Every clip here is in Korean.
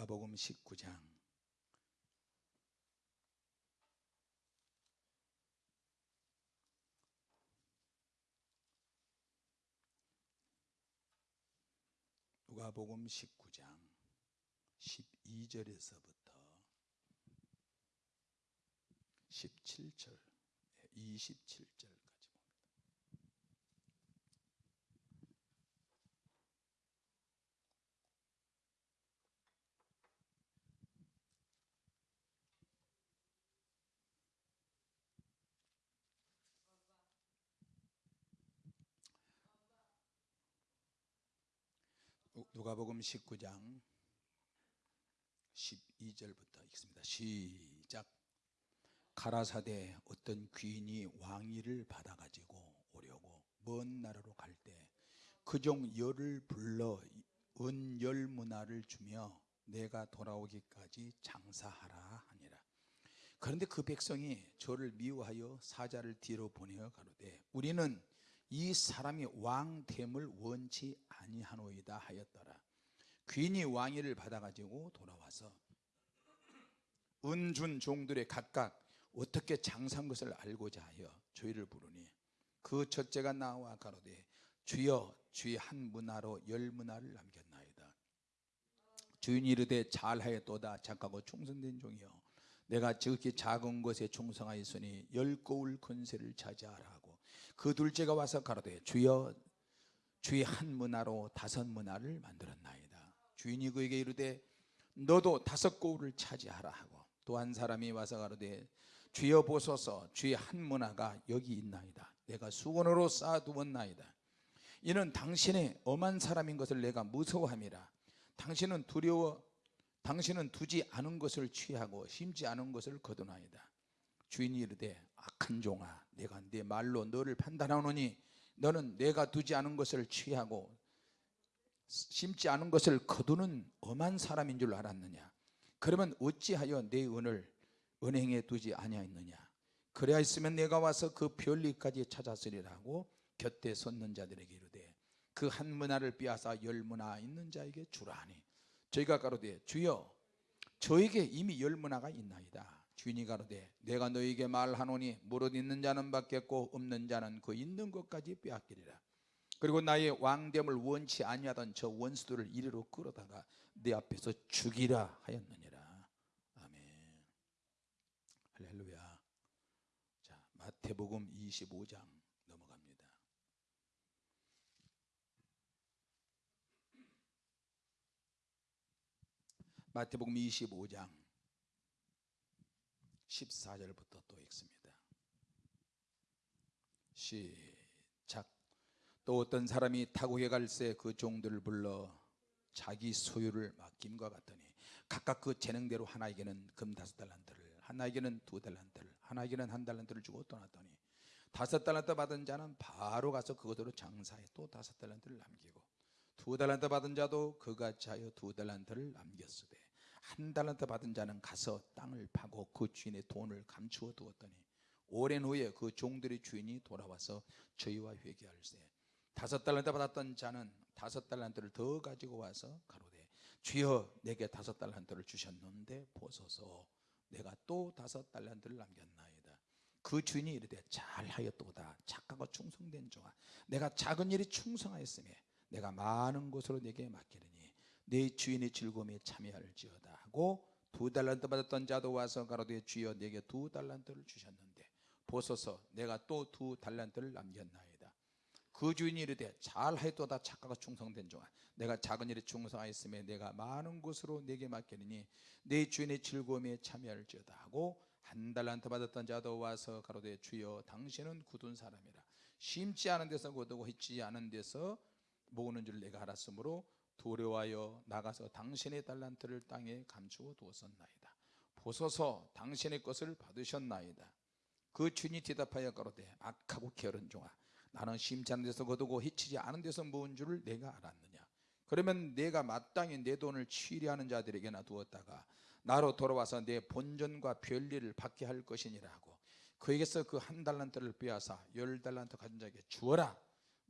누가복음 19장. 누가복음 19장 12절에서부터 17절 27절까지 봅니다. 누- 누가복음 19장 12절부터 읽습니다. 시작. 가라사대 어떤 귀인이 왕위를 받아 가지고 오려고 먼 나라로 갈 때 그종 열을 불러 은열 문화를 주며 내가 돌아오기까지 장사하라 하니라. 그런데 그 백성이 저를 미워하여 사자를 뒤로 보내어 가로되 우리는 이 사람이 왕됨을 원치 아니하노이다 하였더라. 귀인이 왕위를 받아 가지고 돌아와서 은준 종들의 각각 어떻게 장사한 것을 알고자 하여 주의를 부르니 그 첫째가 나와 가로되 주여 주의 한 문화로 열 문화를 남겼나이다. 주인이 이르되 잘하였도다. 착하고 충성된 종이여. 내가 지극히 작은 것에 충성하였으니 열 거울 권세를 차지하라 그 둘째가 와서 가로되 주여 주의 한 문화로 다섯 문화를 만들었나이다. 주인이 그에게 이르되 너도 다섯 거울을 차지하라 하고 또 한 사람이 와서 가로되 주여 보소서 주의 한 문화가 여기 있나이다. 내가 수건으로 쌓아두었나이다. 이는 당신의 엄한 사람인 것을 내가 무서워함이라. 당신은 두려워 당신은 두지 않은 것을 취하고 심지 않은 것을 거두나이다. 주인이 이르되 악한 종아 내가 네 말로 너를 판단하노니 너는 내가 두지 않은 것을 취하고 심지 않은 것을 거두는 엄한 사람인 줄 알았느냐? 그러면 어찌하여 내 은을 은행에 두지 아니하였느냐? 그래야 했으면 내가 와서 그 별리까지 찾았으리라고 곁에 섰는 자들에게 이르되 그 한 문화를 빼앗아 열 문화 있는 자에게 주라하니 저희가 가로되 주여 저에게 이미 열 문화가 있나이다 주인이 가로되 내가 너에게 말하노니 무릇 있는 자는 받겠고 없는 자는 그 있는 것까지 빼앗기리라. 그리고 나의 왕됨을 원치 아니하던 저 원수들을 이리로 끌어다가 내 앞에서 죽이라 하였느니라. 아멘. 할렐루야. 자 마태복음 25장 넘어갑니다. 마태복음 25장 14절부터 또 읽습니다. 시작. 또 어떤 사람이 타국에 갈새 그 종들을 불러 자기 소유를 맡김과 같더니 각각 그 재능대로 하나에게는 금 다섯 달란트를 하나에게는 두 달란트를 하나에게는 한 달란트를 주고 떠났더니 다섯 달란트 받은 자는 바로 가서 그것으로 장사해 또 다섯 달란트를 남기고 두 달란트 받은 자도 그같이 하여 두 달란트를 남겼으되 한 달란트 받은 자는 가서 땅을 파고 그 주인의 돈을 감추어 두었더니 오랜 후에 그 종들의 주인이 돌아와서 저희와 회개할세. 다섯 달란트 받았던 자는 다섯 달란트를 더 가지고 와서 가로되 주여 내게 다섯 달란트를 주셨는데 보소서. 내가 또 다섯 달란트를 남겼나이다. 그 주인이 이르되 잘하였도다. 착하고 충성된 종아 내가 작은 일이 충성하였음에 내가 많은 것으로 내게 맡기리니 내 주인의 즐거움에 참여할지어다 하고 두 달란트 받았던 자도 와서 가로되 주여 내게 두 달란트를 주셨는데 보소서 내가 또 두 달란트를 남겼나이다. 그 주인이 이르되 잘하였도다 착하고 충성된 종아. 내가 작은 일에 충성하였음에 내가 많은 것으로 내게 맡기니 내 주인의 즐거움에 참여할지어다 하고 한 달란트 받았던 자도 와서 가로되 주여 당신은 굳은 사람이라. 심지 않은 데서 거두고 hit지 않은 데서 모으는 줄 내가 알았으므로 두려워하여 나가서 당신의 달란트를 땅에 감추어 두었었나이다. 보소서 당신의 것을 받으셨나이다. 그 주인이 대답하여 가로되 악하고 게으른 종아 나는 심지 데서 거두고 히치지 않은 데서 모은 줄을 내가 알았느냐? 그러면 내가 마땅히 내 돈을 취리하는 자들에게나 두었다가 나로 돌아와서 내 본전과 별리를 받게 할 것이니라 하고 그에게서 그 한 달란트를 빼앗아 열 달란트 가진 자에게 주어라.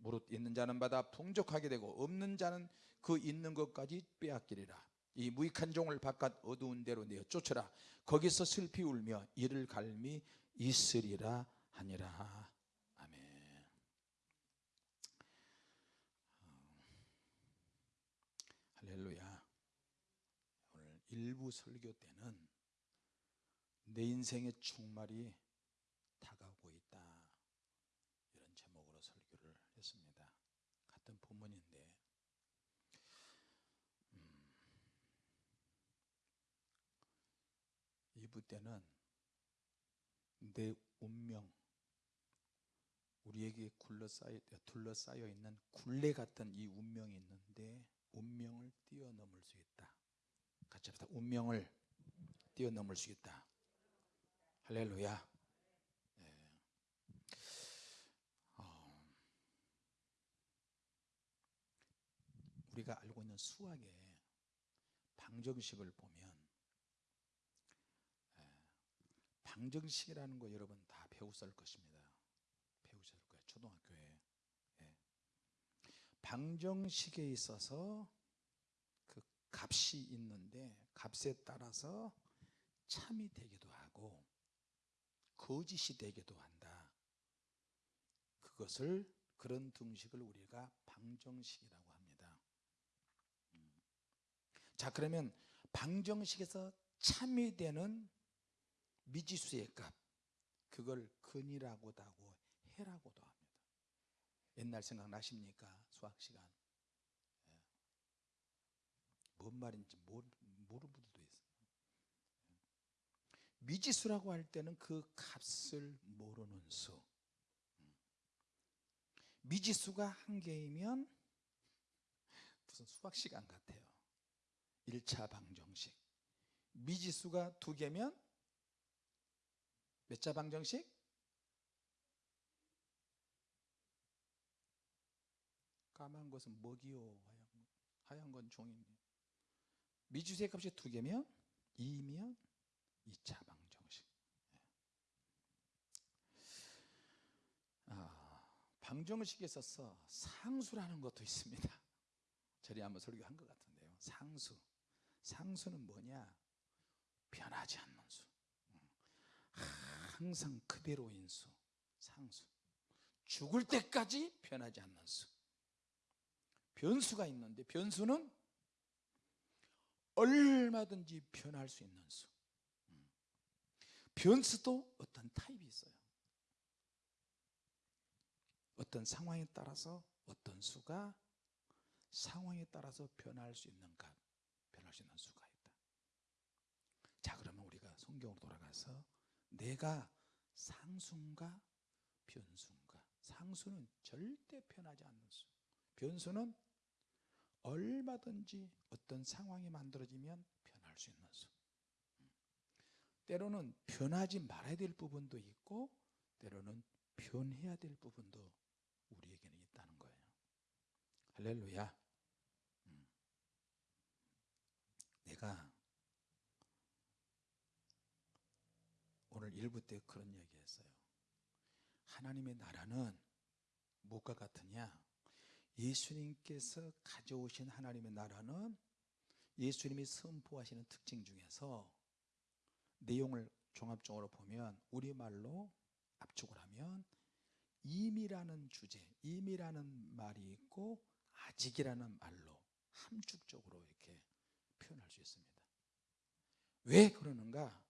무릇 있는 자는 받아 풍족하게 되고 없는 자는 그 있는 것까지 빼앗기리라. 이 무익한 종을 바깥 어두운 데로 내어 쫓으라. 거기서 슬피 울며 이를 갈미 있으리라 하니라. 아멘. 어, 할렐루야. 오늘 일부 설교 때는 내 인생의 충말이 다가오고 있다 이런 제목으로 설교를 했습니다 같은 본문인데 음, 2부 때는 내 운명 우리에게 굴러싸여, 둘러싸여 있는 굴레 같은 이 운명이 있는데 운명을 뛰어넘을 수 있다. 같이 합시다. 운명을 뛰어넘을 수 있다. 할렐루야. 예. 어, 우리가 알고 있는 수학의 방정식을 보면 예, 방정식이라는 거 여러분 다 배우실 것입니다 배우실 거예요 초등학교에 예. 방정식에 있어서 그 값이 있는데 값에 따라서 참이 되기도 하고 거짓이 되기도 한다. 그것을 그런 등식을 우리가 방정식이라고 합니다. 음. 자 그러면 방정식에서 참이 되는 미지수의 값 그걸 근이라고도 하고 해라고도 합니다. 옛날 생각나십니까? 수학 시간. 예. 뭔 말인지 모르, 모르는 분들도 있어요. 미지수라고 할 때는 그 값을 모르는 수. 미지수가 한 개이면 무슨 수학 시간 같아요. 1차 방정식. 미지수가 두 개면 몇차 방정식? 까만 것은 먹이요 하얀, 하얀 건 종인데 미지수의 값이 두 개면 2면 2차 방정식. 아, 방정식에 있어서 상수라는 것도 있습니다. 저리 한번 설교한 것 같은데요. 상수. 상수는 뭐냐? 변하지 않는 수. 항상 그대로인 수. 상수. 죽을 때까지 변하지 않는 수. 변수가 있는데 변수는 얼마든지 변할 수 있는 수. 변수도 어떤 타입이 있어요. 어떤 상황에 따라서 어떤 수가 상황에 따라서 변할 수 있는 값, 변할 수 있는 수가 있다. 자, 그러면 우리가 성경으로 돌아가서 내가 상수인가 변수인가? 상수는 절대 변하지 않는 수. 변수는 얼마든지 어떤 상황이 만들어지면 변할 수 있는 수. 때로는 변하지 말아야 될 부분도 있고 때로는 변해야 될 부분도 우리에게는 있다는 거예요. 할렐루야. 음. 내가 오늘 일부 때 그런 얘기 했어요. 하나님의 나라는 무엇과 같으냐? 예수님께서 가져오신 하나님의 나라는 예수님이 선포하시는 특징 중에서 내용을 종합적으로 보면 우리말로 압축을 하면 임이라는 주제, 임이라는 말이 있고 아직이라는 말로 함축적으로 이렇게 표현할 수 있습니다. 왜 그러는가?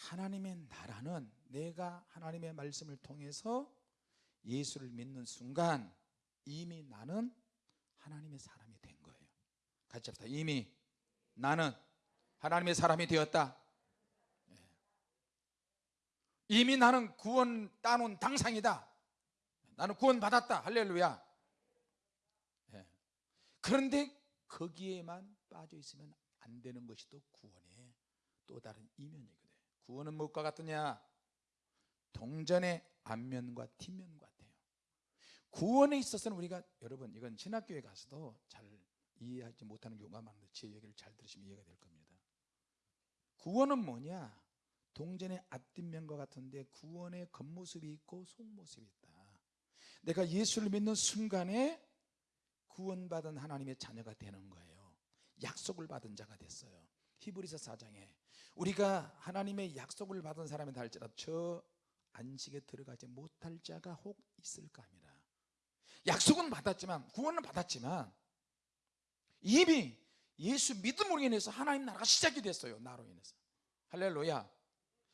하나님의 나라는 내가 하나님의 말씀을 통해서 예수를 믿는 순간 이미 나는 하나님의 사람이 된 거예요. 같이 합시다. 이미 나는 하나님의 사람이 되었다. 이미 나는 구원 따놓은 당상이다. 나는 구원 받았다. 할렐루야. 예. 그런데 거기에만 빠져 있으면 안 되는 것이 또 구원의 또 다른 이면이거든. 구원은 무엇과 같느냐? 동전의 앞면과 뒷면 같아요. 구원에 있어서는 우리가 여러분 이건 신학교에 가서도 잘 이해하지 못하는 경우가 많은데 제 얘기를 잘 들으시면 이해가 될 겁니다. 구원은 뭐냐? 동전의 앞뒷면과 같은데 구원의 겉모습이 있고 속모습이 있다. 내가 예수를 믿는 순간에 구원받은 하나님의 자녀가 되는 거예요. 약속을 받은 자가 됐어요 히브리서 4장에 우리가 하나님의 약속을 받은 사람이다 할지라도 저 안식에 들어가지 못할 자가 혹 있을까 합니다. 약속은 받았지만 구원은 받았지만 이미 예수 믿음으로 인해서 하나님 나라가 시작이 됐어요 나로 인해서. 할렐루야.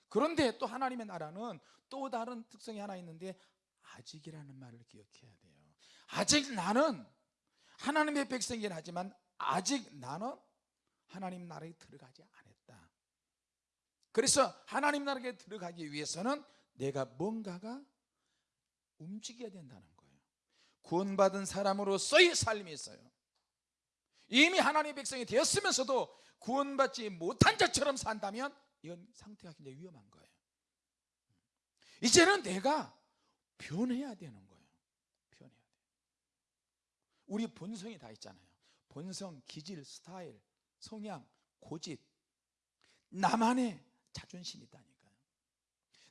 그런데 또 하나님의 나라는 또 다른 특성이 하나 있는데 아직이라는 말을 기억해야 돼요. 아직 나는 하나님의 백성이긴 하지만 아직 나는 하나님 나라에 들어가지 않았다 그래서 하나님 나라에 들어가기 위해서는 내가 뭔가가 움직여야 된다는 거예요. 구원받은 사람으로서의 삶이 있어요. 이미 하나님의 백성이 되었으면서도 구원받지 못한 자처럼 산다면 이건 상태가 굉장히 위험한 거예요. 이제는 내가 변해야 되는 거예요. 변해야 돼요. 우리 본성이 다 있잖아요. 본성, 기질, 스타일, 성향, 고집. 나만의 자존심이 있다니까요.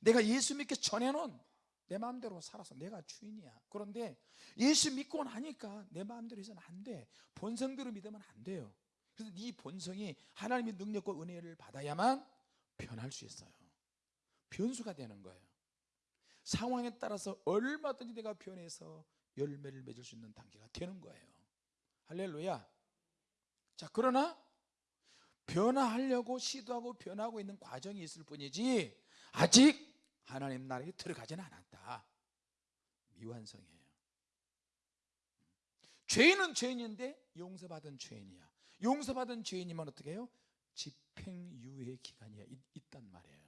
내가 예수 믿기 전에는 내 마음대로 살아서 내가 주인이야. 그런데 예수 믿고 나니까 내 마음대로 해서는 안돼. 본성대로 믿으면 안 돼요. 그래서 네 본성이 하나님의 능력과 은혜를 받아야만 변할 수 있어요. 변수가 되는 거예요. 상황에 따라서 얼마든지 내가 변해서 열매를 맺을 수 있는 단계가 되는 거예요. 할렐루야. 자 그러나 변화하려고 시도하고 변하고 있는 과정이 있을 뿐이지 아직 하나님 나라에 들어가지는 않았다. 미완성이에요. 죄인은 죄인인데 용서받은 죄인이야. 용서받은 죄인이면 어떻게 해요? 집행유예 기간이 있 단 말이에요.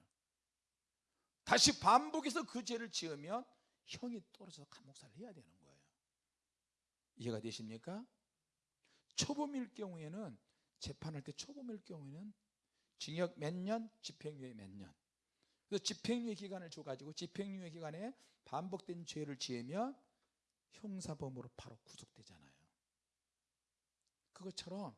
다시 반복해서 그 죄를 지으면 형이 떨어져서 감옥살을 해야 되는 거예요. 이해가 되십니까? 초범일 경우에는 재판할 때 초범일 경우에는 징역 몇 년, 집행유예 몇 년. 그래서 집행유예 기간을 줘가지고 집행유예 기간에 반복된 죄를 지으면 형사범으로 바로 구속되잖아요. 그것처럼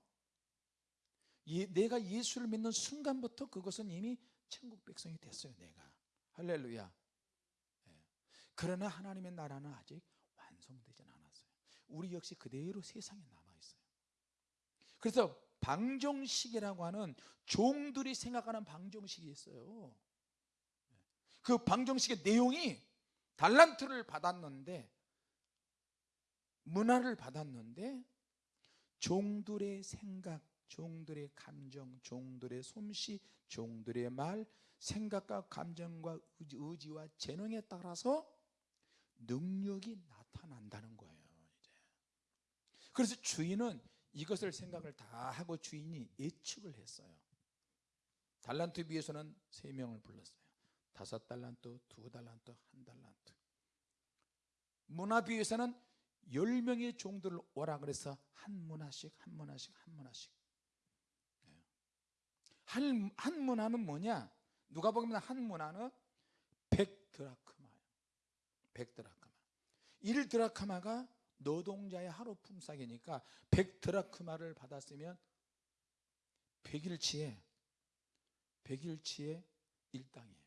예, 내가 예수를 믿는 순간부터 그것은 이미 천국 백성이 됐어요. 내가 할렐루야. 예. 그러나 하나님의 나라는 아직 완성되지 않았어요. 우리 역시 그대로 세상에 남아 있어요. 그래서 방정식이라고 하는 종들이 생각하는 방정식이 있어요 그 방정식의 내용이 달란트를 받았는데 문화를 받았는데 종들의 생각, 종들의 감정, 종들의 솜씨, 종들의 말, 생각과 감정과 의지, 와 재능에 따라서 능력이 나타난다는 거예요. 이제. 그래서 주인은 이것을 생각을 다 하고 주인이 예측을 했어요. 달란트 비에서는 세 명을 불렀어요. 다섯 달란트, 두 달란트, 한 달란트. 문화 비에서는 열 명의 종들을 오라 그래서 한 문화씩 한 문화씩 한 문화씩. 예. 한, 한 문화는 뭐냐? 누가 보면 한 문화는 100드라크마예요. 100드라크마. 1드라크마가 노동자의 하루 품삯이니까 100드라크마를 받았으면 100일치에 100일치에 일당이에요.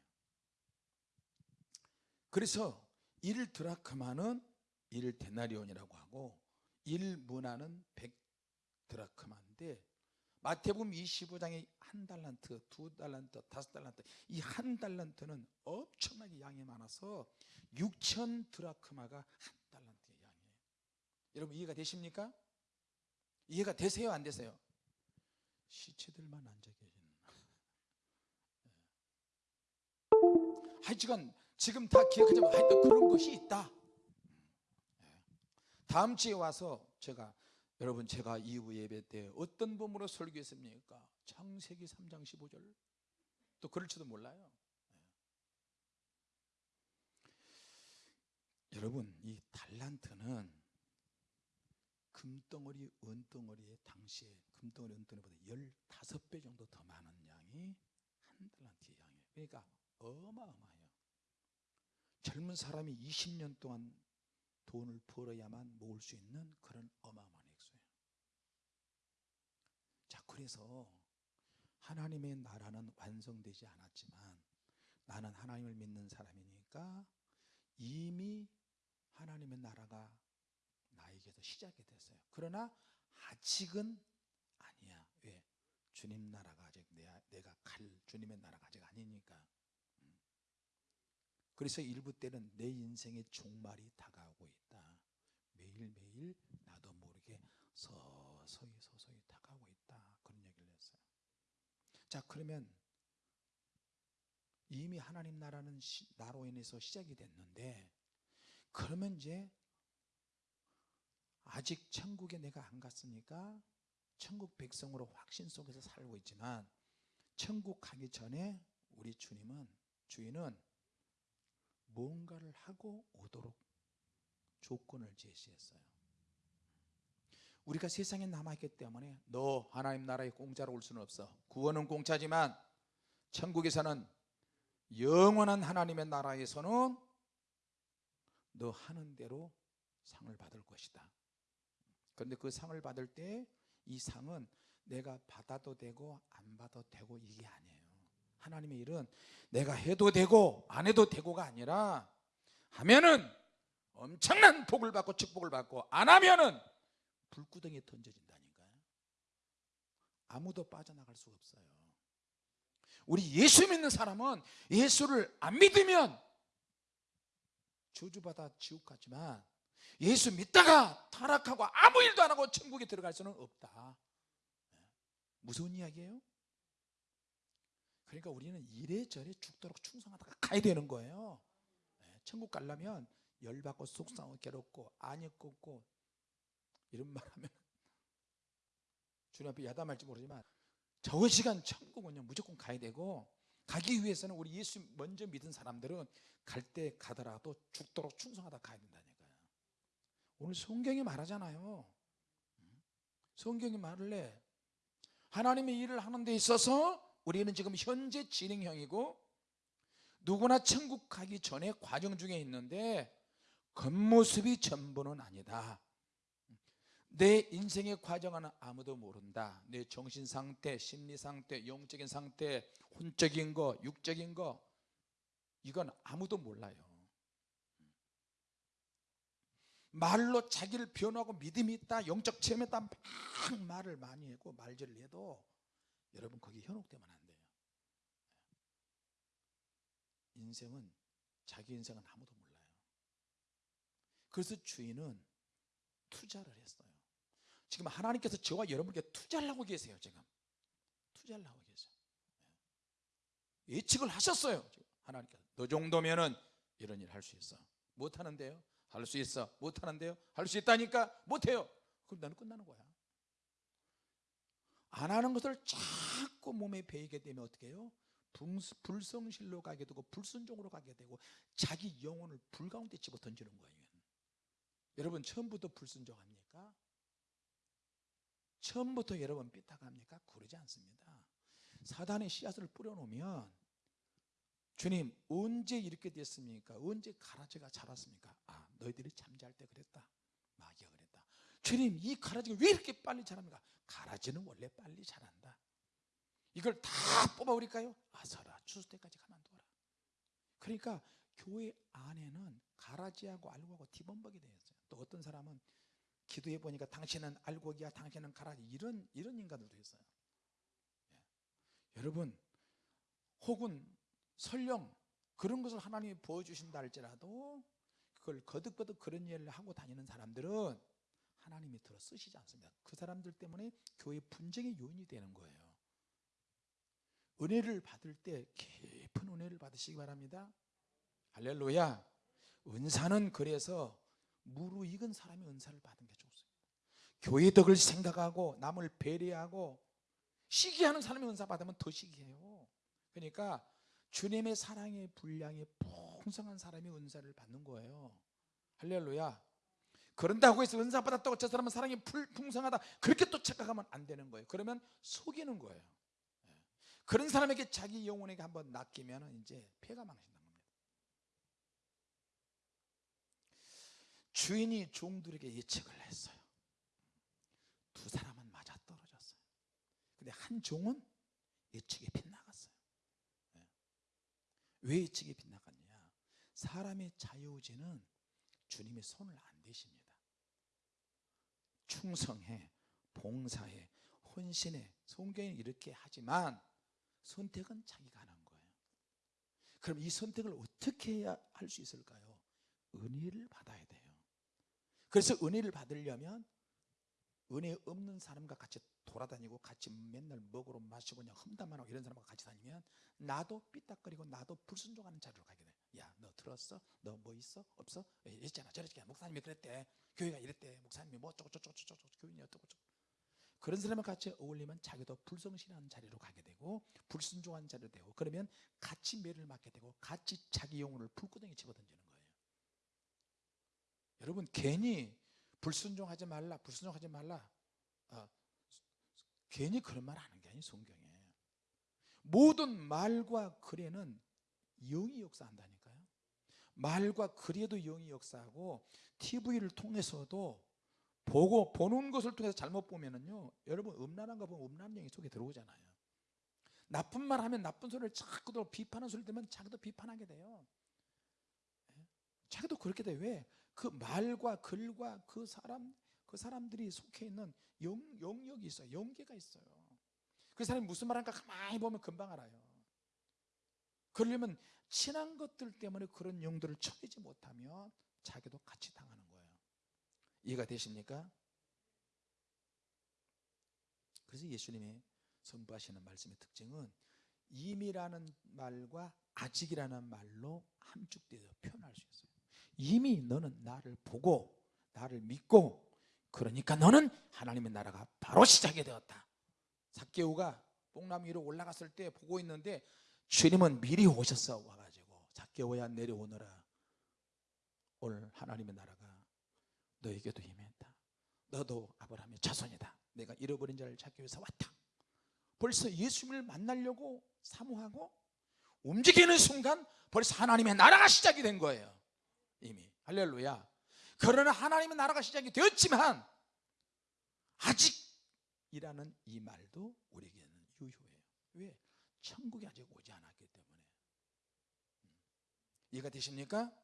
그래서 1드라크마는 1데나리온이라고 하고 1문화는 100드라크마인데 마태복음 25장에 한 달란트, 두 달란트, 다섯 달란트 이 한 달란트는 엄청나게 양이 많아서 6천 드라크마가 한 여러분 이해가 되십니까? 이해가 되세요 안 되세요? 시체들만 앉아 계시는 예. 하여간 지금 다 기억하지 마 하여튼 그런 것이 있다 예. 다음 주에 와서 제가 여러분 제가 이후 예배 때 어떤 범으로 설교했습니까? 창세기 3장 15절 또 그럴지도 몰라요 예. 여러분 이 달란트는 금덩어리 은덩어리에 당시에 금덩어리 은덩어리보다 15배 정도 더 많은 양이 한 달란트의 양이에요. 그러니까 어마어마해요. 젊은 사람이 20년 동안 돈을 벌어야만 모을 수 있는 그런 어마어마한 액수예요. 자 그래서 하나님의 나라는 완성되지 않았지만 나는 하나님을 믿는 사람이니까 이미 하나님의 나라가 나에게서 시작이 됐어요. 그러나 아직은 아니야. 주님 나라가 아직 내가, 갈 주님의 나라가 아직 아니니까. 음. 그래서 일부 때는 내 인생의 종말이 다가오고 있다. 매일매일 나도 모르게 서서히 서서히 다가오고 있다. 그런 얘기를 했어요. 자 그러면 이미 하나님 나라는 시, 나로 인해서 시작이 됐는데 그러면 이제 아직 천국에 내가 안 갔으니까 천국 백성으로 확신 속에서 살고 있지만 천국 가기 전에 우리 주님은 주인은 뭔가를 하고 오도록 조건을 제시했어요. 우리가 세상에 남아있기 때문에 너 하나님 나라에 공짜로 올 수는 없어. 구원은 공짜지만 천국에서는 영원한 하나님의 나라에서는 너 하는 대로 상을 받을 것이다. 그런데 그 상을 받을 때 이 상은 내가 받아도 되고 안 받아도 되고 이게 아니에요. 하나님의 일은 내가 해도 되고 안 해도 되고가 아니라 하면은 엄청난 복을 받고 축복을 받고 안 하면은 불구덩이에 던져진다니까요. 아무도 빠져나갈 수가 없어요. 우리 예수 믿는 사람은 예수를 안 믿으면 저주받아 지옥 가지만 예수 믿다가 타락하고 아무 일도 안 하고 천국에 들어갈 수는 없다. 네. 무서운 이야기예요. 그러니까 우리는 이래저래 죽도록 충성하다가 가야 되는 거예요. 네. 천국 가려면 열받고 속상하고 괴롭고 안이 꺾고 이런 말 하면 주님 앞에 야담할지 모르지만 저 시간 천국은요 무조건 가야 되고 가기 위해서는 우리 예수 먼저 믿은 사람들은 갈 때 가더라도 죽도록 충성하다 가야 된다니까요. 오늘 성경이 말하잖아요. 성경이 말을 해. 하나님의 일을 하는 데 있어서 우리는 지금 현재 진행형이고 누구나 천국 가기 전에 과정 중에 있는데 겉모습이 전부는 아니다. 내 인생의 과정은 아무도 모른다. 내 정신 상태, 심리 상태, 영적인 상태, 혼적인 거, 육적인 거 이건 아무도 몰라요. 말로 자기를 변하고 믿음이 있다, 영적 체험이 있다 막 말을 많이 하고 말질을 해도 여러분 거기 현혹되면 안 돼요. 인생은 자기 인생은 아무도 몰라요. 그래서 주인은 투자를 했어요. 지금 하나님께서 저와 여러분께 투자를 하고 계세요. 지금 투자를 하고 계세요. 예측을 하셨어요. 하나님께서 너 정도면은 이런 일 할 수 있어. 못 하는데요. 할 수 있어. 못 하는데요. 할 수 있다니까 못 해요. 그럼 나는 끝나는 거야. 안 하는 것을 자꾸 몸에 배이게 되면 어떻게 해요? 불성실로 가게 되고 불순종으로 가게 되고 자기 영혼을 불 가운데 집어 던지는 거예요. 여러분 처음부터 불순종합니까? 처음부터 여러분 삐딱합니까? 그러지 않습니다. 사단의 씨앗을 뿌려놓으면 주님 언제 이렇게 됐습니까? 언제 가라지가 자랐습니까? 아 너희들이 잠잘 때 그랬다. 마귀가 그랬다. 주님 이 가라지가 왜 이렇게 빨리 자랍니까? 가라지는 원래 빨리 자란다. 이걸 다 뽑아버릴까요? 아서라 추수 때까지 가만둬라. 그러니까 교회 안에는 가라지하고 알고하고 뒤범벅이 되어 있어요. 또 어떤 사람은 기도해 보니까 당신은 알곡이야, 당신은 가라지 이런 이런 인간들도 있어요. 예. 여러분 혹은 설령 그런 것을 하나님이 보여주신다 할지라도 그걸 거듭거듭 그런 일을 하고 다니는 사람들은 하나님이 들어 쓰시지 않습니다. 그 사람들 때문에 교회 분쟁의 요인이 되는 거예요. 은혜를 받을 때 깊은 은혜를 받으시기 바랍니다. 할렐루야. 은사는 그래서 무르익은 사람이 은사를 받은 게 좋습니다. 교회 덕을 생각하고 남을 배려하고 시기하는 사람이 은사 받으면 더 시기해요. 그러니까 주님의 사랑의 분량이 풍성한 사람이 은사를 받는 거예요. 할렐루야. 그런다고 해서 은사 받았다고 저 사람은 사랑이 풍성하다 그렇게 또 착각하면 안 되는 거예요. 그러면 속이는 거예요. 예. 그런 사람에게 자기 영혼에게 한번 낚이면 이제 폐가 망신다. 주인이 종들에게 예측을 했어요. 두 사람은 맞아 떨어졌어요. 근데 한 종은 예측에 빗나갔어요. 네. 왜 예측에 빗나갔냐? 사람의 자유의지는 주님의 손을 안 대십니다. 충성해, 봉사해, 헌신해, 성경이 이렇게 하지만 선택은 자기가 하는 거예요 그럼 이 선택을 어떻게 해야 할 수 있을까요? 은혜를 받아야 돼요 그래서 은혜를 받으려면 은혜 없는 사람과 같이 돌아다니고 같이 맨날 먹으러 마시고 그냥 험담만 하고 이런 사람과 같이 다니면 나도 삐딱거리고 나도 불순종하는 자리로 가게 돼. 야, 너 들었어? 너 뭐 있어? 없어? 있잖아. 저랬잖아. 목사님이 그랬대. 교회가 이랬대. 목사님이 뭐 어쩌고 저쩌고 저쩌고 교인이 어쩌고 저쩌고. 그런 사람과 같이 어울리면 자기도 불성실한 자리로 가게 되고 불순종한 자리로 되고 그러면 같이 매를 맞게 되고 같이 자기 영혼을 불구덩이 집어던지는 거예요. 여러분 괜히 불순종하지 말라, 불순종하지 말라. 어, 괜히 그런 말 하는 게 아니 성경에. 모든 말과 글에는 영이 역사한다니까요. 말과 글에도 영이 역사하고 TV를 통해서도 보고 보는 것을 통해서 잘못 보면은요. 여러분 음란한 거 보면 음란 영이 속에 들어오잖아요. 나쁜 말 하면 나쁜 소리를 자꾸 더 비판하는 소리 들으면 자기도 비판하게 돼요. 예? 자기도 그렇게 돼. 왜? 그 말과 글과 그 사람 그 사람들이 속해 있는 영, 영역이 있어요. 영계가 있어요. 그 사람이 무슨 말하는가 가만히 보면 금방 알아요. 그러려면 친한 것들 때문에 그런 영들을 쳐내지 못하면 자기도 같이 당하는 거예요. 이해가 되십니까? 그래서 예수님이 선부하시는 말씀의 특징은 이미라는 말과 아직이라는 말로 함축되어 표현할 수 있어요. 이미 너는 나를 보고 나를 믿고 그러니까 너는 하나님의 나라가 바로 시작이 되었다. 삭개오가 뽕나무 위로 올라갔을 때 보고 있는데 주님은 미리 오셨어 와가지고 삭개오야 내려오너라. 오늘 하나님의 나라가 너에게도 임했다. 너도 아브라함의 자손이다. 내가 잃어버린 자를 찾기 위해서 왔다. 벌써 예수님을 만나려고 사모하고 움직이는 순간 벌써 하나님의 나라가 시작이 된 거예요. 이미 할렐루야. 그러나 하나님의 나라가 시작이 되었지만 아직이라는 이 말도 우리에게는 유효해요. 왜? 천국이 아직 오지 않았기 때문에. 음. 이해가 되십니까?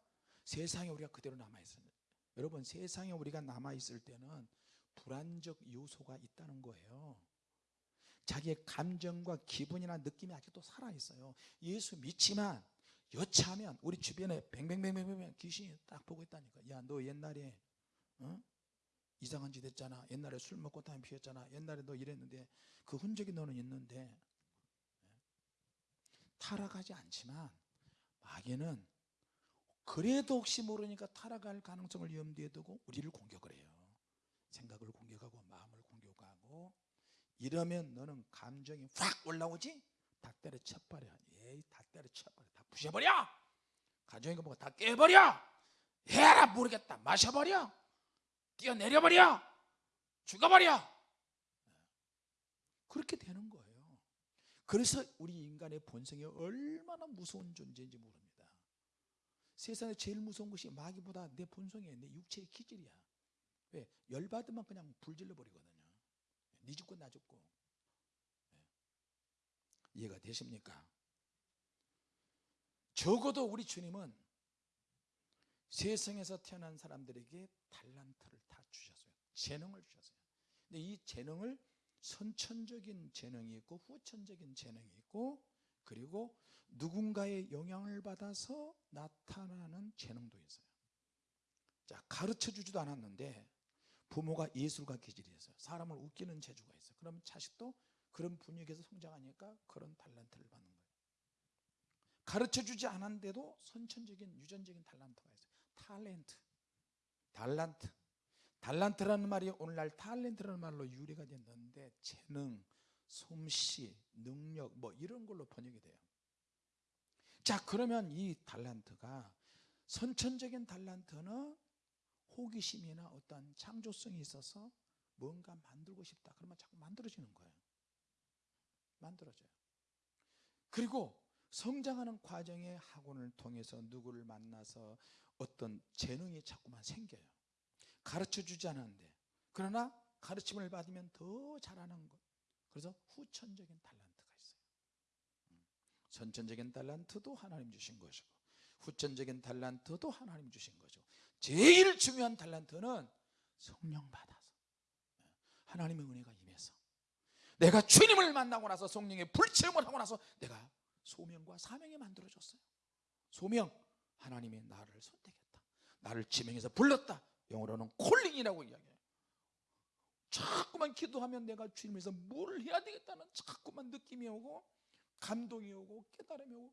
세상에 우리가 그대로 남아 있어요. 여러분 세상에 우리가 남아 있을 때는 불안적 요소가 있다는 거예요. 자기의 감정과 기분이나 느낌이 아직도 살아 있어요. 예수 믿지만 여차하면 우리 주변에 뱅뱅뱅뱅뱅 귀신이 딱 보고 있다니까. 야, 너 옛날에 어? 이상한 짓 했잖아. 옛날에 술 먹고 담배 피웠잖아. 옛날에 너 이랬는데 그 흔적이 너는 있는데 예. 타락하지 않지만 마귀는 그래도 혹시 모르니까 타락할 가능성을 염두에 두고 우리를 공격을 해요. 생각을 공격하고 마음을 공격하고 이러면 너는 감정이 확 올라오지? 다 때려 쳐버려. 에이, 다 때려 쳐버려. 다 부셔버려. 가정이 거 보고 다 깨버려. 해라 모르겠다. 마셔버려. 뛰어내려버려. 죽어버려. 그렇게 되는 거예요. 그래서 우리 인간의 본성이 얼마나 무서운 존재인지 모릅니다. 세상에 제일 무서운 것이 마귀보다 내 본성이에요. 내 육체의 기질이야. 왜? 열받으면 그냥 불질러 버리거든요. 네 죽고 나 죽고. 이해가 되십니까? 적어도 우리 주님은 세상에서 태어난 사람들에게 달란트를 다 주셨어요. 재능을 주셨어요. 근데 이 재능을 선천적인 재능이 있고 후천적인 재능이 있고 그리고 누군가의 영향을 받아서 나타나는 재능도 있어요. 자, 가르쳐 주지도 않았는데 부모가 예술가 기질이 있어요. 사람을 웃기는 재주가 있어요. 그럼 자식도 그런 분위기에서 성장하니까 그런 달란트를 받는 거예요. 가르쳐 주지 않았는데도 선천적인 유전적인 달란트가 있어요. 탤런트. 달란트. 달란트라는 말이 오늘날 탤런트라는 말로 유래가 됐는데 재능, 솜씨, 능력 뭐 이런 걸로 번역이 돼요. 자, 그러면 이 달란트가 선천적인 달란트는 호기심이나 어떤 창조성이 있어서 뭔가 만들고 싶다. 그러면 자꾸 만들어지는 거예요. 만들어져요. 그리고 성장하는 과정의 학원을 통해서 누구를 만나서 어떤 재능이 자꾸만 생겨요. 가르쳐 주지 않았는데. 그러나 가르침을 받으면 더 잘하는 것. 그래서 후천적인 달란트가 있어요. 음. 선천적인 달란트도 하나님 주신 것이고 후천적인 달란트도 하나님 주신 거죠. 제일 중요한 달란트는 성령 받아서 하나님의 은혜가 임해서 내가 주님을 만나고 나서 성령의 불체험을 하고 나서 내가 소명과 사명이 만들어졌어요 소명 하나님이 나를 선택했다 나를 지명해서 불렀다 영어로는 콜링이라고 이야기해요. 자꾸만 기도하면 내가 주님에서 뭘 해야 되겠다는 자꾸만 느낌이 오고 감동이 오고 깨달음이 오고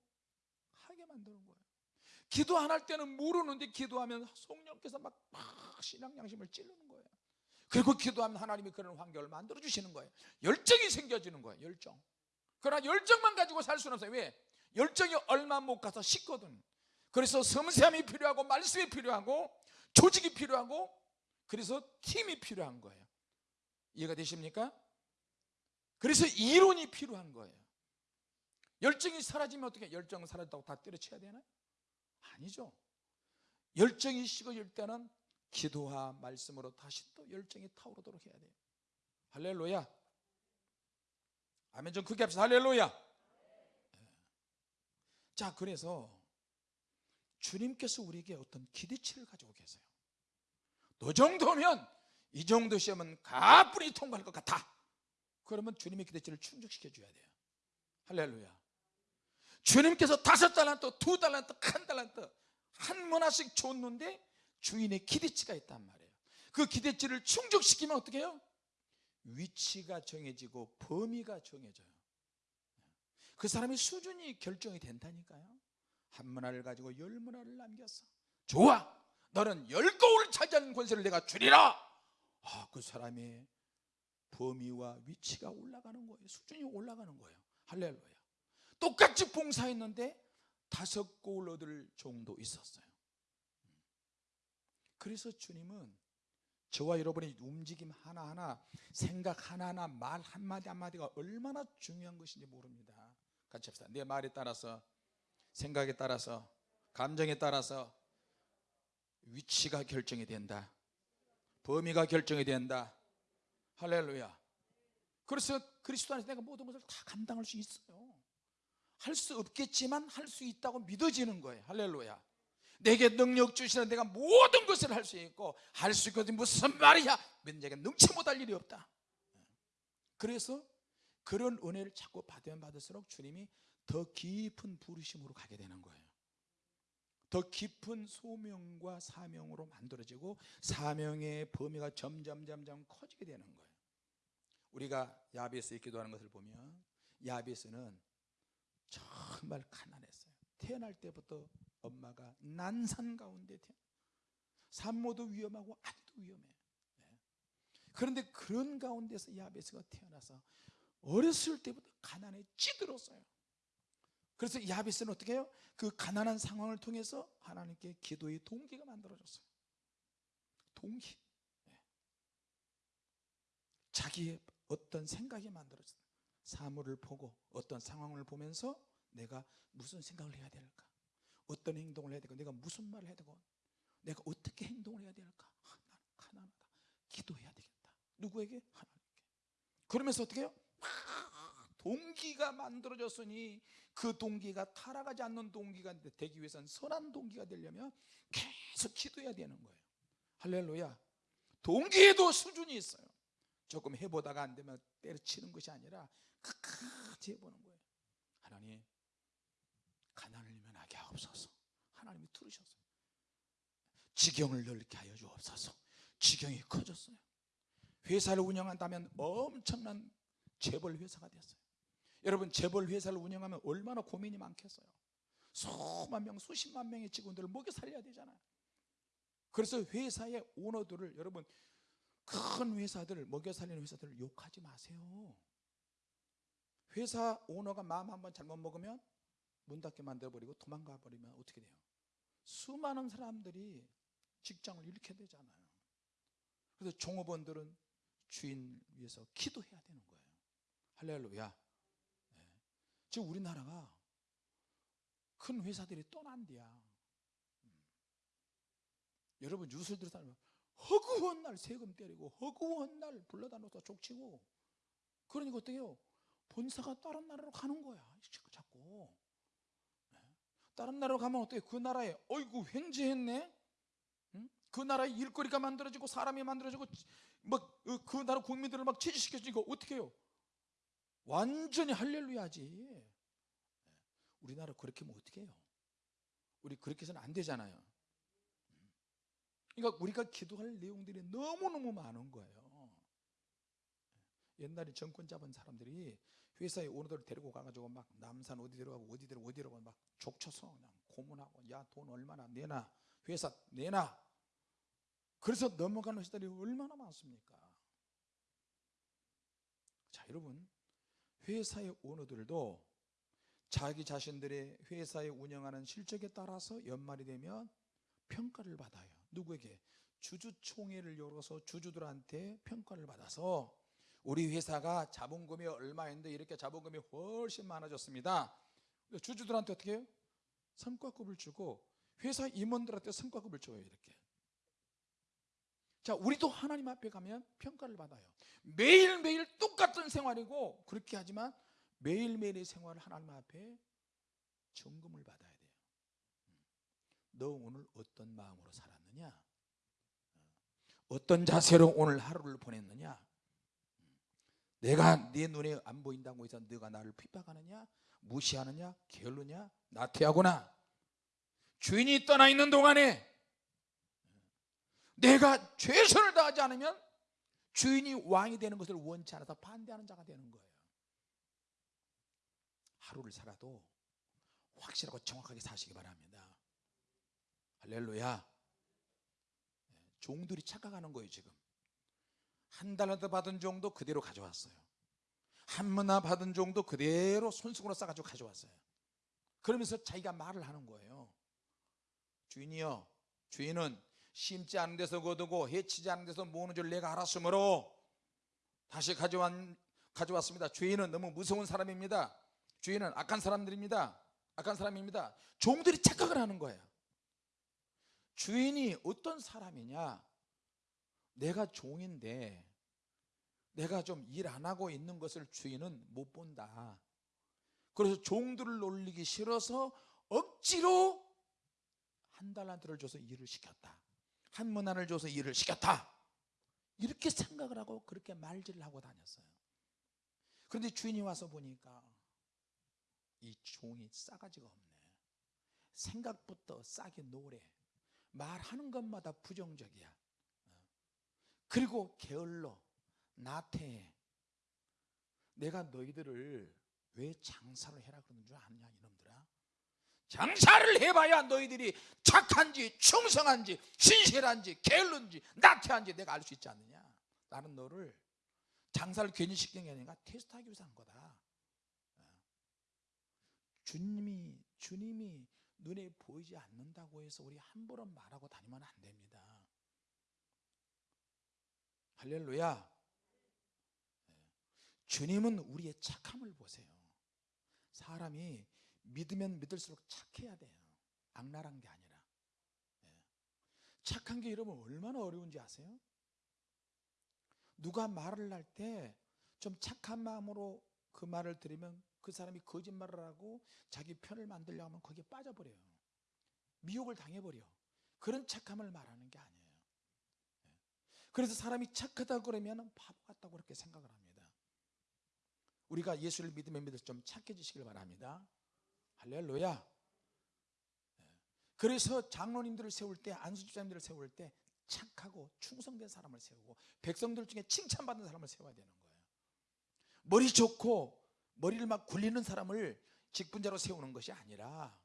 하게 만드는 거예요. 기도 안 할 때는 모르는데 기도하면 성령께서 막, 막 신앙 양심을 찌르는 거예요. 그리고 기도하면 하나님이 그런 환경을 만들어 주시는 거예요. 열정이 생겨지는 거예요 열정. 그러나 열정만 가지고 살 수는 없어요. 왜? 열정이 얼마 못 가서 식거든. 그래서 섬세함이 필요하고 말씀이 필요하고 조직이 필요하고 그래서 팀이 필요한 거예요. 이해가 되십니까? 그래서 이론이 필요한 거예요. 열정이 사라지면 어떻게 열정은 사라졌다고 다 때려쳐야 되나요? 아니죠. 열정이 식어질 때는 기도와 말씀으로 다시 또 열정이 타오르도록 해야 돼요. 할렐루야. 아멘 좀 크게 합시다. 할렐루야. 예. 자 그래서 주님께서 우리에게 어떤 기대치를 가지고 계세요 너 정도면 이 정도 시험은 가뿐히 통과할 것 같아. 그러면 주님의 기대치를 충족시켜 줘야 돼요. 할렐루야. 주님께서 다섯 달란트, 두 달란트, 한 달란트 한 문화씩 줬는데 주인의 기대치가 있단 말이에요. 그 기대치를 충족시키면 어떻게 해요? 위치가 정해지고 범위가 정해져요. 그 사람의 수준이 결정이 된다니까요. 한 문화를 가지고 열 문화를 남겼어. 좋아 너는 열 거울을 차지하는 권세를 내가 주리라. 아, 그 사람의 범위와 위치가 올라가는 거예요. 수준이 올라가는 거예요. 할렐루야. 똑같이 봉사했는데 다섯 거울 얻을 정도 있었어요. 그래서 주님은 저와 여러분의 움직임 하나하나 생각 하나하나 말 한마디 한마디가 얼마나 중요한 것인지 모릅니다. 같이 합시다. 내 말에 따라서 생각에 따라서 감정에 따라서 위치가 결정이 된다. 범위가 결정이 된다. 할렐루야. 그래서 그리스도 안에서 내가 모든 것을 다 감당할 수 있어요. 할 수 없겠지만 할 수 있다고 믿어지는 거예요. 할렐루야. 내게 능력 주시는 내가 모든 것을 할 수 있고 할 수 있거든 무슨 말이야. 면제가 능치 못할 일이 없다. 그래서 그런 은혜를 자꾸 받으면 받을수록 주님이 더 깊은 부르심으로 가게 되는 거예요 더 깊은 소명과 사명으로 만들어지고 사명의 범위가 점점 점점 커지게 되는 거예요. 우리가 야베스에 기도하는 것을 보면 야베스는 정말 가난했어요. 태어날 때부터 엄마가 난산 가운데 산모도 위험하고 아기도 위험해. 네. 그런데 그런 가운데서 야베스가 태어나서 어렸을 때부터 가난에 찌들었어요 그래서 야베스는 어떻게 해요? 그 가난한 상황을 통해서 하나님께 기도의 동기가 만들어졌어요. 동기. 네. 자기의 어떤 생각이 만들어졌어요. 사물을 보고 어떤 상황을 보면서 내가 무슨 생각을 해야 될까? 어떤 행동을 해야 될까? 내가 무슨 말을 해야 되고 내가 어떻게 행동을 해야 될까? 아, 나는 가난하다. 기도해야 되겠다. 누구에게? 하나님께. 그러면서 어떻게 해요? 동기가 만들어졌으니 그 동기가 타락하지 않는 동기가 되기 위해서는 선한 동기가 되려면 계속 기도해야 되는 거예요. 할렐루야. 동기에도 수준이 있어요. 조금 해보다가 안 되면 때려치는 것이 아니라 끝까지 해보는 거예요. 하나님 가난을 면하게 하옵소서. 하나님이 들으셨어요. 지경을 넓게 하여 주옵소서. 지경이 커졌어요. 회사를 운영한다면 엄청난 재벌 회사가 됐어요 여러분 재벌 회사를 운영하면 얼마나 고민이 많겠어요. 수만 명 수십만 명의 직원들을 먹여 살려야 되잖아요. 그래서 회사의 오너들을 여러분 큰 회사들 먹여 살리는 회사들을 욕하지 마세요. 회사 오너가 마음 한번 잘못 먹으면 문 닫게 만들어버리고 도망가 버리면 어떻게 돼요? 수많은 사람들이 직장을 잃게 되잖아요. 그래서 종업원들은 주인 위해서 기도해야 되는 거예요. 할렐루야. 네. 지금 우리나라가 큰 회사들이 떠난대야 음. 여러분 뉴스 들으면 허구한 날 세금 때리고 허구한 날 불러다 놓다 족치고 그러니까 어떻게 해요 본사가 다른 나라로 가는 거야 자꾸 네. 다른 나라로 가면 어떻게 그 나라에 어이구 횡재했네 응? 그 나라에 일거리가 만들어지고 사람이 만들어지고 막그 그 나라 국민들을 막 취직시켜주니까 어떻게 해요 완전히 할렐루야지. 우리나라 그렇게 하면 어떻게 해요? 우리 그렇게 해서는 안 되잖아요. 그러니까 우리가 기도할 내용들이 너무너무 많은 거예요. 옛날에 정권 잡은 사람들이 회사에 오너들 데리고 가가지고 막 남산 어디 데려가고 어디 데려 어디 데려가고 막 족쳐서 그냥 고문하고 야 돈 얼마나 내놔 회사 내놔 그래서 넘어가는 회사들이 얼마나 많습니까? 자 여러분 회사의 오너들도 자기 자신들의 회사에 운영하는 실적에 따라서 연말이 되면 평가를 받아요. 누구에게? 주주총회를 열어서 주주들한테 평가를 받아서 우리 회사가 자본금이 얼마인데 이렇게 자본금이 훨씬 많아졌습니다. 주주들한테 어떻게 해요? 성과급을 주고 회사 임원들한테 성과급을 줘요 이렇게. 자, 우리도 하나님 앞에 가면 평가를 받아요. 매일매일 똑같은 생활이고 그렇게 하지만 매일매일의 생활을 하나님 앞에 점검을 받아야 돼요. 너 오늘 어떤 마음으로 살았느냐? 어떤 자세로 오늘 하루를 보냈느냐? 내가 네 눈에 안 보인다고 해서 네가 나를 핍박하느냐? 무시하느냐? 게을르냐? 나태하구나. 주인이 떠나 있는 동안에 내가 최선을 다하지 않으면 주인이 왕이 되는 것을 원치 않아서 반대하는 자가 되는 거예요. 하루를 살아도 확실하고 정확하게 사시기 바랍니다. 할렐루야. 종들이 착각하는 거예요, 지금. 한 달러도 받은 종도 그대로 가져왔어요. 한 문화 받은 종도 그대로 손수건으로 싸가지고 가져왔어요. 그러면서 자기가 말을 하는 거예요. 주인이여, 주인은 심지 않은 데서 거두고 해치지 않은 데서 모으는 줄 내가 알았으므로 다시 가져왔, 가져왔습니다. 주인은 너무 무서운 사람입니다. 주인은 악한 사람들입니다. 악한 사람입니다. 종들이 착각을 하는 거예요. 주인이 어떤 사람이냐? 내가 종인데 내가 좀 일 안 하고 있는 것을 주인은 못 본다. 그래서 종들을 놀리기 싫어서 억지로 한 달란트를 줘서 일을 시켰다. 한 문안을 줘서 일을 시켰다. 이렇게 생각을 하고 그렇게 말질을 하고 다녔어요. 그런데 주인이 와서 보니까 이 종이 싸가지가 없네. 생각부터 싸게 노래. 말하는 것마다 부정적이야. 그리고 게을러, 나태해. 내가 너희들을 왜 장사를 해라 그러는 줄 아느냐. 장사를 해봐야 너희들이 착한지 충성한지 신실한지 게을른지 나태한지 내가 알 수 있지 않느냐. 나는 너를 장사를 괜히 시킨 게 아니라 테스트하기 위해서 한 거다. 주님이 주님이 눈에 보이지 않는다고 해서 우리 함부로 말하고 다니면 안 됩니다. 할렐루야. 주님은 우리의 착함을 보세요. 사람이 믿으면 믿을수록 착해야 돼요. 악랄한 게 아니라. 착한 게 여러분 얼마나 어려운지 아세요? 누가 말을 할 때 좀 착한 마음으로 그 말을 들으면 그 사람이 거짓말을 하고 자기 편을 만들려고 하면 거기에 빠져버려요. 미혹을 당해버려. 그런 착함을 말하는 게 아니에요. 그래서 사람이 착하다 그러면 바보 같다고 그렇게 생각을 합니다. 우리가 예수를 믿으면 믿을 좀 착해지시길 바랍니다. 할렐루야. 그래서 장로님들을 세울 때 안수집사님들을 세울 때 착하고 충성된 사람을 세우고 백성들 중에 칭찬받는 사람을 세워야 되는 거예요. 머리 좋고 머리를 막 굴리는 사람을 직분자로 세우는 것이 아니라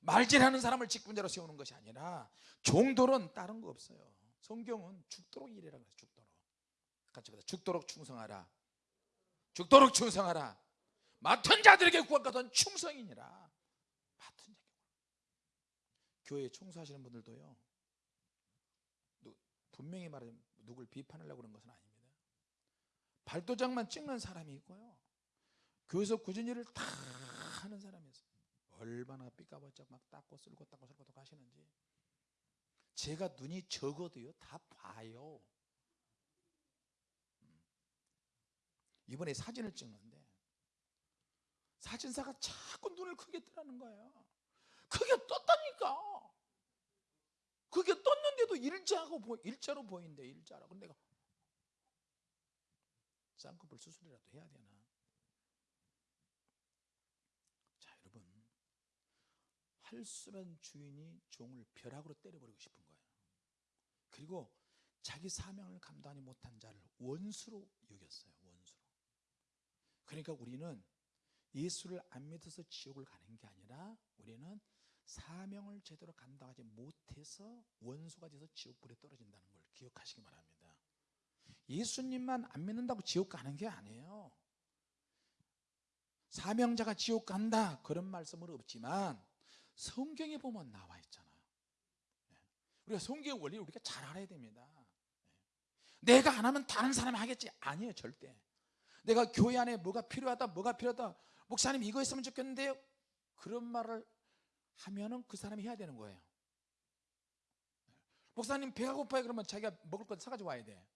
말질하는 사람을 직분자로 세우는 것이 아니라 종돌은 다른 거 없어요. 성경은 죽도록 일해라 그래요. 죽도록. 같이 보자. 죽도록 충성하라. 죽도록 충성하라. 맡은 자들에게 구원받은 충성이니라. 맡은 자에게. 교회 청소하시는 분들도요. 분명히 말하면 누굴 비판하려고 그런 것은 아닙니다. 발도장만 찍는 사람이 있고요. 교회에서 굳은 일을 다 하는 사람이 있어요. 얼마나 삐까번쩍 막 닦고 쓸고 닦고 쓸고 하시는지. 제가 눈이 적어도요, 다 봐요. 음. 이번에 사진을 찍는데, 사진사가 자꾸 눈을 크게 뜨라는 거예요. 크게 떴다니까. 그게 떴는데도 일자하고 보, 일자로 보인대 일자로. 근데 내가 쌍꺼풀 수술이라도 해야 되나? 자 여러분 할수란 주인이 종을 벼락으로 때려버리고 싶은 거예요. 그리고 자기 사명을 감당하지 못한 자를 원수로 여겼어요. 원수로. 그러니까 우리는 예수를 안 믿어서 지옥을 가는 게 아니라 우리는 사명을 제대로 감당하지 못해서 원수가 돼서 지옥불에 떨어진다는 걸 기억하시기 바랍니다. 예수님만 안 믿는다고 지옥 가는 게 아니에요. 사명자가 지옥 간다 그런 말씀은 없지만 성경에 보면 나와 있잖아요. 예. 우리가 성경의 원리를 우리가 잘 알아야 됩니다. 예. 내가 안 하면 다른 사람이 하겠지 아니에요 절대. 내가 교회 안에 뭐가 필요하다 뭐가 필요하다 목사님 이거 했으면 좋겠는데요. 그런 말을 하면은 그 사람이 해야 되는 거예요. 목사님 배가 고파요 그러면 자기가 먹을 거 사가지고 와야 돼.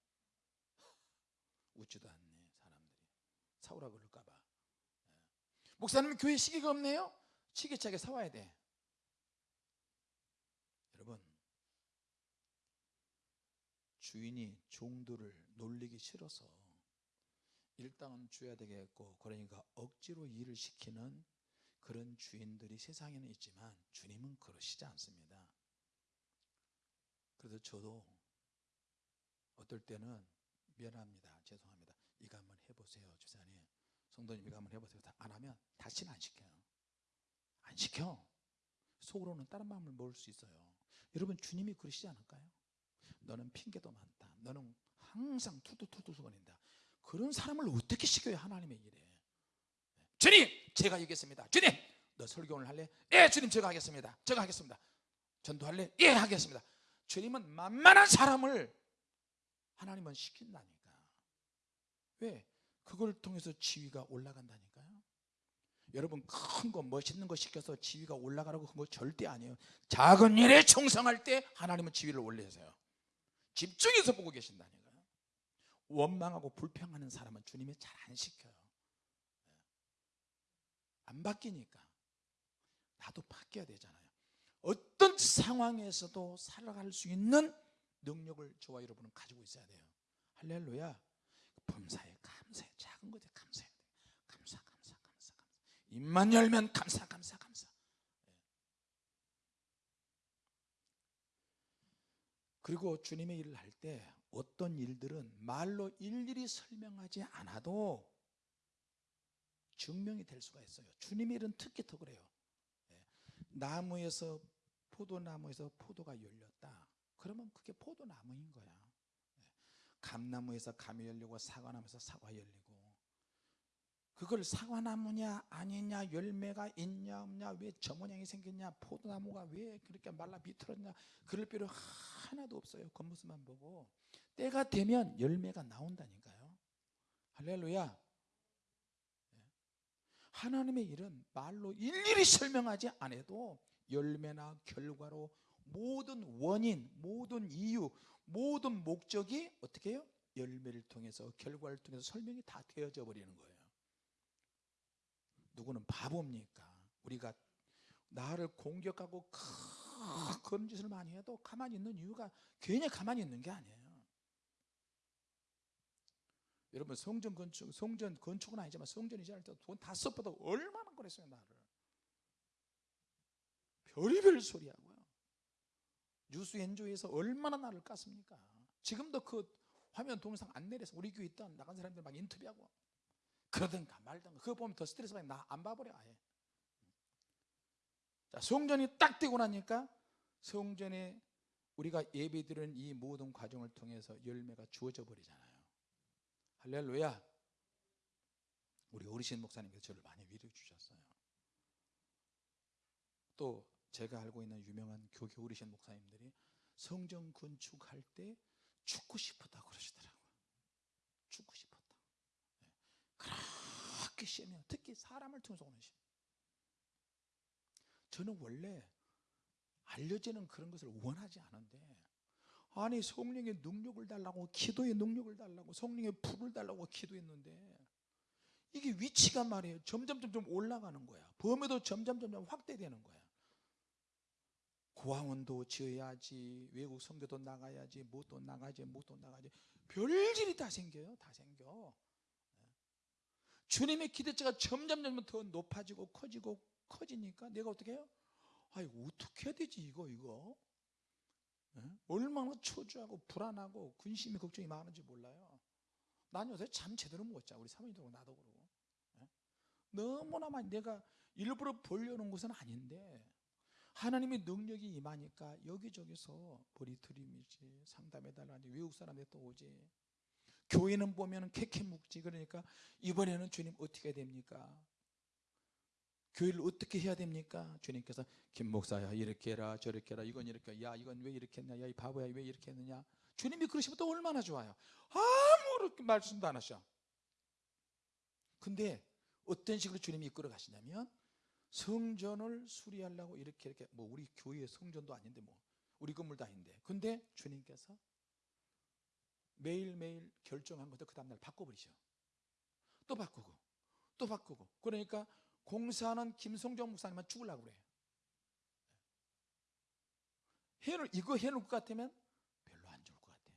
웃지도 않네 사람들이 사오라 그럴까봐. 목사님 교회 시계가 없네요. 시계차게 사와야 돼. 여러분 주인이 종들을 놀리기 싫어서 일당은 줘야 되겠고 그러니까 억지로 일을 시키는 그런 주인들이 세상에는 있지만 주님은 그러시지 않습니다. 그래서 저도 어떨 때는 미안합니다. 죄송합니다. 이거 한번 해보세요. 주사님. 성도님 이거 한번 해보세요. 안 하면 다시는 안 시켜요. 안 시켜. 속으로는 다른 마음을 먹을 수 있어요. 여러분 주님이 그러시지 않을까요? 너는 핑계도 많다. 너는 항상 투두투두 거린다. 그런 사람을 어떻게 시켜요 하나님의 일에? 주님 제가 얘기했습니다. 주님 너 설교 오늘 할래? 예 주님 제가 하겠습니다. 제가 하겠습니다. 전도할래? 예 하겠습니다. 주님은 만만한 사람을 하나님은 시킨다니까. 왜? 그걸 통해서 지위가 올라간다니까요. 여러분 큰 거 멋있는 거 시켜서 지위가 올라가라고 그거 절대 아니에요. 작은 일에 충성할 때 하나님은 지위를 올리세요. 집중해서 보고 계신다니까요. 원망하고 불평하는 사람은 주님이 잘 안 시켜요. 안 바뀌니까 나도 바뀌어야 되잖아요. 어떤 상황에서도 살아갈 수 있는 능력을 저와 여러분은 가지고 있어야 돼요. 할렐루야. 범사에 감사해. 작은 것에 감사해야 돼. 감사, 감사, 감사, 감사. 입만 열면 감사, 감사, 감사. 예. 그리고 주님의 일을 할 때 어떤 일들은 말로 일일이 설명하지 않아도 증명이 될 수가 있어요. 주님의 일은 특히 더 그래요. 예. 나무에서 포도나무에서 포도가 열렸다. 그러면 그게 포도나무인 거야. 예. 감나무에서 감이 열리고 사과나무에서 사과 열리고 그걸 사과나무냐 아니냐 열매가 있냐 없냐 왜 저 모양이 생겼냐 포도나무가 왜 그렇게 말라 비틀었냐 그럴 필요 하나도 없어요 겉모습만 보고 때가 되면 열매가 나온다니까요 할렐루야 예. 하나님의 일은 말로 일일이 설명하지 않아도 열매나 결과로 모든 원인, 모든 이유, 모든 목적이 어떻게 해요? 열매를 통해서 결과를 통해서 설명이 다 되어져 버리는 거예요. 누구는 바보입니까? 우리가 나를 공격하고 큰 짓을 많이 해도 가만히 있는 이유가 괜히 가만히 있는 게 아니에요. 여러분 성전 건축, 성전 건축은 아니지만 성전 이전할 때돈다 써보다 얼마나 그랬어요 나를. 별의별 소리 하고요. 뉴스 엔조에서 얼마나 나를 깠습니까? 지금도 그 화면 동영상 안 내려서 우리 교회 있던 나간 사람들 막 인터뷰하고 그러든가 말든가 그거 보면 더 스트레스 받니 나안 봐버려 아예 자 성전이 딱 되고 나니까 성전에 우리가 예배 드리는 이 모든 과정을 통해서 열매가 주어져 버리잖아요 할렐루야 우리 어르신 목사님께서 저를 많이 위로해 주셨어요 또 제가 알고 있는 유명한 교교 어르신 목사님들이 성전 건축할 때 죽고 싶었다 그러시더라고요. 죽고 싶었다. 네. 그렇게 시험이 특히 사람을 통해서 오는 시험. 저는 원래 알려지는 그런 것을 원하지 않은데 아니 성령의 능력을 달라고 기도의 능력을 달라고 성령의 불을 달라고 기도했는데 이게 위치가 말이에요 점점 점점 올라가는 거야 범위도 점점 점점 확대되는 거야 고아원도 지어야지 외국 선교도 나가야지 뭐도 나가지 뭐도 나가지 별일이 다 생겨요 다 생겨 예. 주님의 기대치가 점점 점점 더 높아지고 커지고 커지니까 내가 어떻게 해요? 아이고 어떻게 해야 되지 이거 이거 예? 얼마나 초조하고 불안하고 근심이 걱정이 많은지 몰라요. 난 요새 잠 제대로 못 자. 우리 사모님도 그러고 나도 그러고. 예? 너무나 많이 내가 일부러 벌려놓은 것은 아닌데 하나님의 능력이 임하니까 여기저기서 머리 들이미지 상담해달라니 외국 사람들 또 오지. 교회는 보면 캐캐 묵지. 그러니까 이번에는 주님 어떻게 됩니까 교회를 어떻게 해야 됩니까? 주님께서 김 목사야 이렇게 해라 저렇게 해라 이건 이렇게 야 이건 왜 이렇게 했냐? 야 이 바보야 왜 이렇게 했느냐? 주님이 그러시면 또 얼마나 좋아요. 아무 말씀도 안 하셔. 근데 어떤 식으로 주님이 이끌어 가시냐면 성전을 수리하려고 이렇게 이렇게. 뭐 우리 교회 성전도 아닌데 뭐. 우리 건물도 아닌데. 근데 주님께서 매일매일 결정한 것도 그 다음날 바꿔버리셔. 또 바꾸고 또 바꾸고. 그러니까 공사하는 김성정 목사님만 죽으려고 그래 해놓 이거 해놓을 것 같으면 별로 안 좋을 것 같아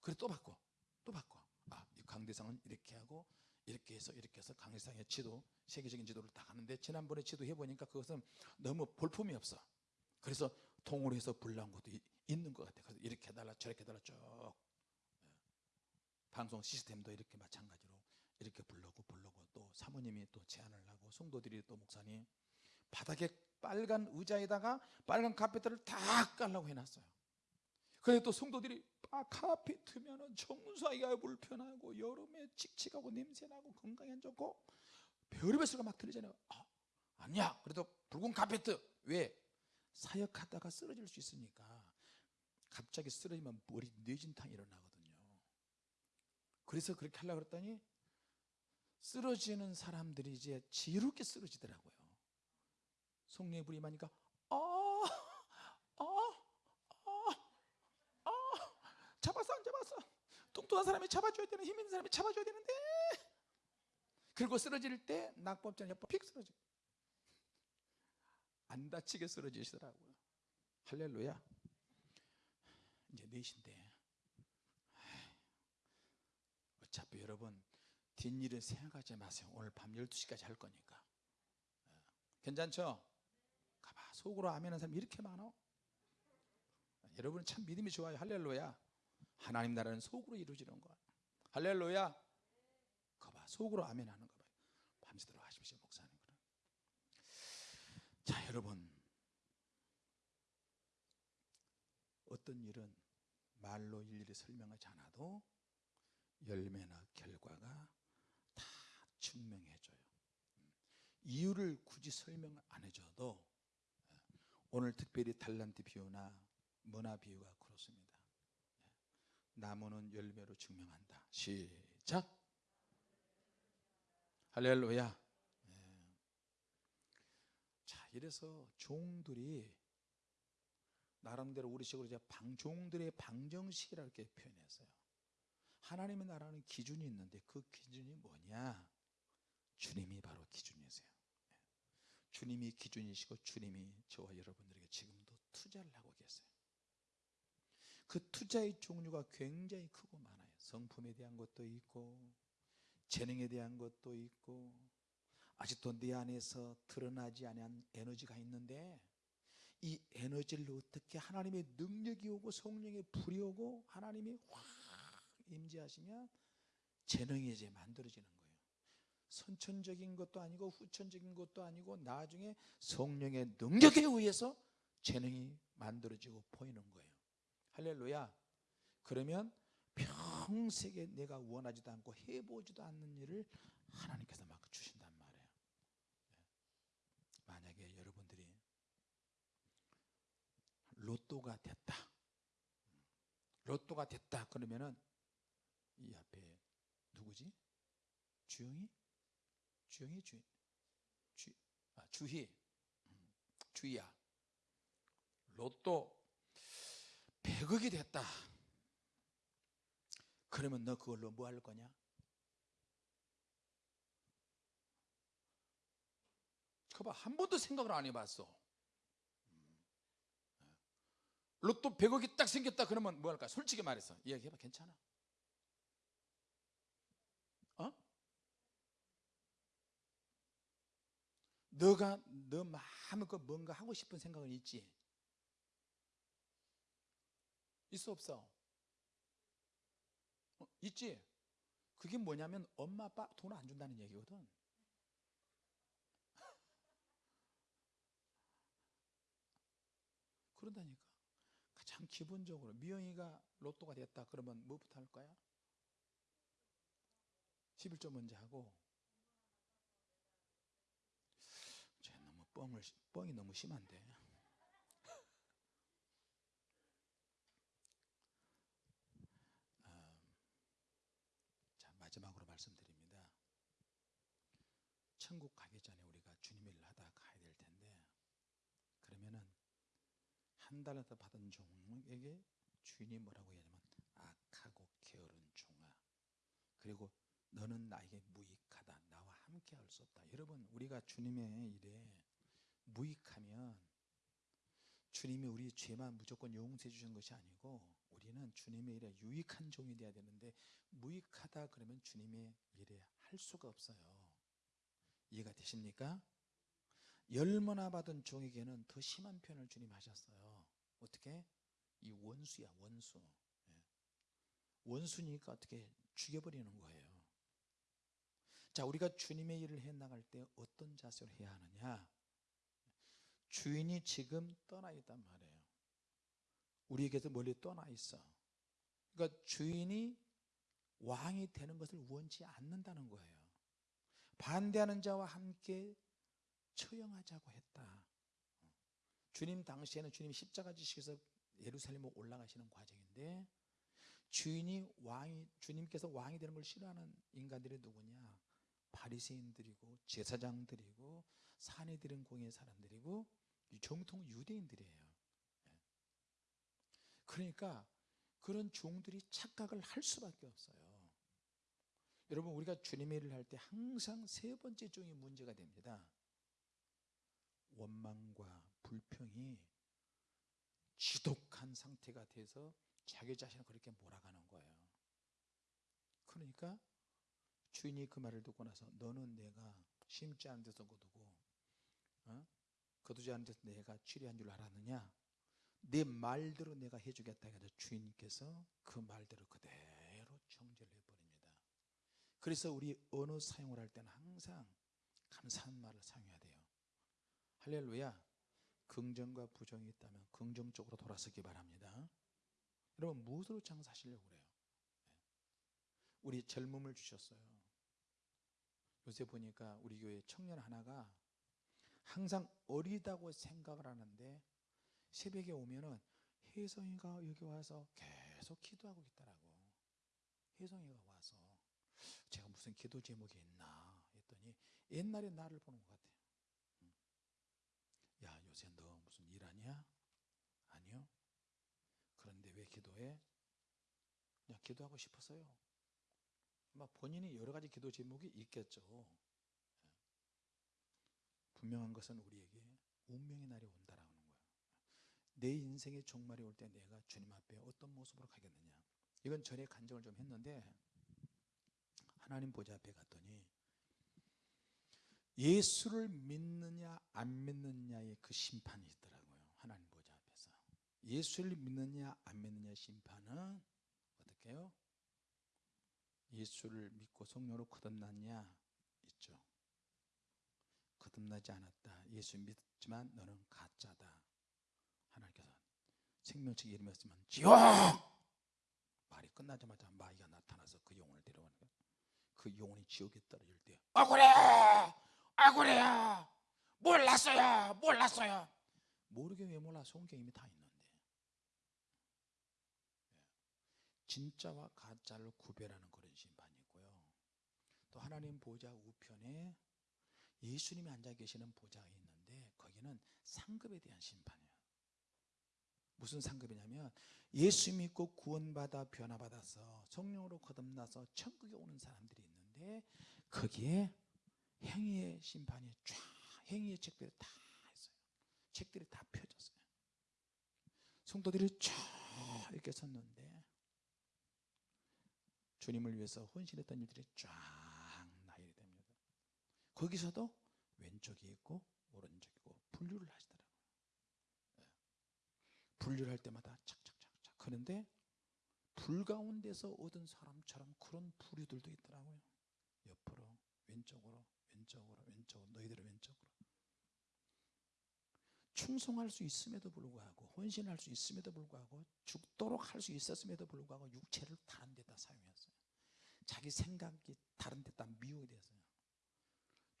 그래 또 바꿔. 또 바꿔. 아이 강대상은 이렇게 하고 이렇게 해서 이렇게 해서 강대상의 지도 세계적인 지도를 다 가는데 지난번에 지도 해 보니까 그것은 너무 볼품이 없어. 그래서 통으로 해서 불난 것도 이- 있는 것 같아 그래서 이렇게 해달라 저렇게 해달라 쭉. 예. 방송 시스템도 이렇게 마찬가지로 이렇게 불러고 불러고 또 사모님이 또 제안을 하고 성도들이 또 목사님 바닥에 빨간 의자에다가 빨간 카페트를 다 깔라고 해놨어요. 그래 또 성도들이 아 카페트면은 청소하기가 불편하고 여름에 칙칙하고 냄새나고 건강에 안 좋고 별의별 소리가 막 들리잖아요. 아, 아니야. 그래도 붉은 카페트 왜? 사역하다가 쓰러질 수 있으니까 갑자기 쓰러지면 머리 뇌진탕 일어나거든요. 그래서 그렇게 하려고 그랬더니 쓰러지는 사람들이 이제 지롭게 쓰러지더라고요. 성령의 불이 임하니까 아, 아, 아, 아, 잡았어 안 잡았어? 뚱뚱한 사람이 잡아줘야 되는 힘 있는 사람이 잡아줘야 되는데. 그리고 쓰러질 때 낙법자는 옆으로 픽 쓰러져. 안 다치게 쓰러지시더라고요. 할렐루야. 이제 넷인데. 어차피 여러분 뒷일은 생각하지 마세요. 오늘 밤 12시까지 할 거니까. 예. 괜찮죠? 가봐. 속으로 아멘하는 사람 이렇게 많아 여러분 참 믿음이 좋아요. 할렐루야. 하나님 나라는 속으로 이루어지는 거야 할렐루야. 가봐. 속으로 아멘하는 거 봐요. 밤새도록 하십시오 목사님 그럼. 자 여러분. 어떤 일은 말로 일일이 설명하지 않아도 열매나 결과가 다 증명해줘요. 이유를 굳이 설명 안 해줘도 오늘 특별히 달란트 비유나 머나 비유가 그렇습니다. 나무는 열매로 증명한다. 시작. 할렐루야. 예. 자, 이래서 종들이 나름대로 우리식으로 이제 방 종들의 방정식이라 이렇게 표현했어요. 하나님의 나라는 기준이 있는데 그 기준이 뭐냐? 주님이 바로 기준이세요. 예. 주님이 기준이시고 주님이 저와 여러분들에게 지금도 투자를 하고 계세요. 그 투자의 종류가 굉장히 크고 많아요. 성품에 대한 것도 있고 재능에 대한 것도 있고 아직도 내 안에서 드러나지 않은 에너지가 있는데 이 에너지를 어떻게 하나님의 능력이 오고 성령의 불이 오고 하나님이 확 임재하시면 재능이 이제 만들어지는 거예요. 선천적인 것도 아니고 후천적인 것도 아니고 나중에 성령의 능력에 의해서 재능이 만들어지고 보이는 거예요. 할렐루야. 그러면 평생에 내가 원하지도 않고 해보지도 않는 일을 하나님께서 막 주신단 말이에요. 네. 만약에 여러분들이 로또가 됐다. 로또가 됐다. 그러면은 이 앞에 누구지? 주영이? 주영이 주, 주, 아, 주희. 음, 주희야. 로또 100억이 됐다. 그러면 너 그걸로 뭐 할 거냐? 그봐 한 번도 생각을 안 해봤어. 로또 100억이 딱 생겼다 그러면 뭐 할까? 솔직히 말해서 이야기해봐 괜찮아. 어? 너가 너그 뭔가 하고 싶은 생각은 있지? 있어 없어? 어, 있지? 그게 뭐냐면 엄마 아빠 돈 안 준다는 얘기거든. 그런다니까. 가장 기본적으로 미영이가 로또가 됐다 그러면 뭐부터 할 거야? 11조 먼저 하고 쟤 너무 뻥을 뻥이 너무 심한데. 음, 자 마지막으로 말씀드립니다. 천국 가기 전에 우리가 주님 일을 하다 가야 될 텐데 그러면은 한 달에 받은 종에게 주인이 뭐라고 얘기하냐면 악하고 게으른 종아. 그리고 너는 나에게 무익하다. 나와 함께 할 수 없다. 여러분 우리가 주님의 일에 무익하면 주님이 우리 죄만 무조건 용서해 주신 것이 아니고 우리는 주님의 일에 유익한 종이 되어야 되는데 무익하다 그러면 주님의 일에 할 수가 없어요 이해가 되십니까? 열머나 받은 종에게는 더 심한 표현을 주님 하셨어요 어떻게? 이 원수야 원수 예. 원수니까 어떻게 죽여버리는 거예요 자 우리가 주님의 일을 해나갈 때 어떤 자세로 해야 하느냐 주인이 지금 떠나 있단 말이에요. 우리에게서 멀리 떠나 있어. 그러니까 주인이 왕이 되는 것을 원치 않는다는 거예요. 반대하는 자와 함께 처형하자고 했다. 주님 당시에는 주님 십자가 지시에서 예루살렘으로 올라가시는 과정인데 주인이 왕이 주님께서 왕이 되는 걸 싫어하는 인간들이 누구냐? 바리새인들이고 제사장들이고 산에 들은 공의 사람들이고 정통 유대인들이에요 예. 그러니까 그런 종들이 착각을 할 수밖에 없어요 여러분 우리가 주님의 일을 할 때 항상 세 번째 종이 문제가 됩니다 원망과 불평이 지독한 상태가 돼서 자기 자신을 그렇게 몰아가는 거예요 그러니까 주인이 그 말을 듣고 나서 너는 내가 심지 않은 데서 거두고 어? 거두지 않은 데서 내가 취리한 줄 알았느냐? 내 말대로 내가 해주겠다 해서 주인께서 그 말대로 그대로 정죄를 해버립니다. 그래서 우리 언어 사용을 할 때는 항상 감사한 말을 사용해야 돼요. 할렐루야. 긍정과 부정이 있다면 긍정적으로 돌아서기 바랍니다. 여러분 무엇으로 장사하시려고 그래요? 네. 우리 젊음을 주셨어요. 요새 보니까 우리 교회 청년 하나가 항상 어리다고 생각을 하는데 새벽에 오면은 혜성이가 여기 와서 계속 기도하고 있더라고 혜성이가 와서 제가 무슨 기도 제목이 있나 했더니 옛날에 나를 보는 것 같아요 야 요새 너 무슨 일하냐? 아니요 그런데 왜 기도해? 그냥 기도하고 싶어서요 아마 본인이 여러 가지 기도 제목이 있겠죠 예. 분명한 것은 우리에게 운명의 날이 온다라는 거예요 내 인생의 종말이 올 때 내가 주님 앞에 어떤 모습으로 가겠느냐. 이건 전에 간증을 좀 했는데 하나님 보좌 앞에 갔더니 예수를 믿느냐 안 믿느냐의 그 심판이 있더라고요. 하나님 보좌 앞에서. 예수를 믿느냐 안 믿느냐 심판은 어떻게 해요? 예수를 믿고 성령으로 거듭났냐 거듭나지 않았다. 예수 믿지만 너는 가짜다. 하나님께서 생명책 이름이었으면 지옥! 말이 끝나자마자 마귀가 나타나서 그 영혼을 데려가는 거예요 그 영혼이 지옥에 떨어질 때 억울해! 억울해요 몰랐어요! 몰랐어요! 모르게 왜 몰라? 성경 이미 다 있는데. 예. 진짜와 가짜를 구별하는 그런 심판이 있고요. 또 하나님 보좌 우편에 예수님이 앉아 계시는 보좌가 있는데 거기는 상급에 대한 심판이에요. 무슨 상급이냐면 예수 믿고 구원받아 변화받아서 성령으로 거듭나서 천국에 오는 사람들이 있는데 거기에 행위의 심판이 쫙 행위의 책들이 다 있어요. 책들이 다 펴졌어요. 성도들이 쫙 이렇게 섰는데 주님을 위해서 헌신했던 일들이 쫙 거기서도 왼쪽이 있고 오른쪽이고 분류를 하시더라고요. 예. 분류를 할 때마다 착착착착 하는데 불 가운데서 얻은 사람처럼 그런 부류들도 있더라고요. 옆으로, 왼쪽으로, 왼쪽으로, 왼쪽으로, 너희들은 왼쪽으로. 충성할 수 있음에도 불구하고 헌신할 수 있음에도 불구하고 죽도록 할 수 있었음에도 불구하고 육체를 다른 데다 사용했어요. 자기 생각이 다른 데다 미우게 됐어요.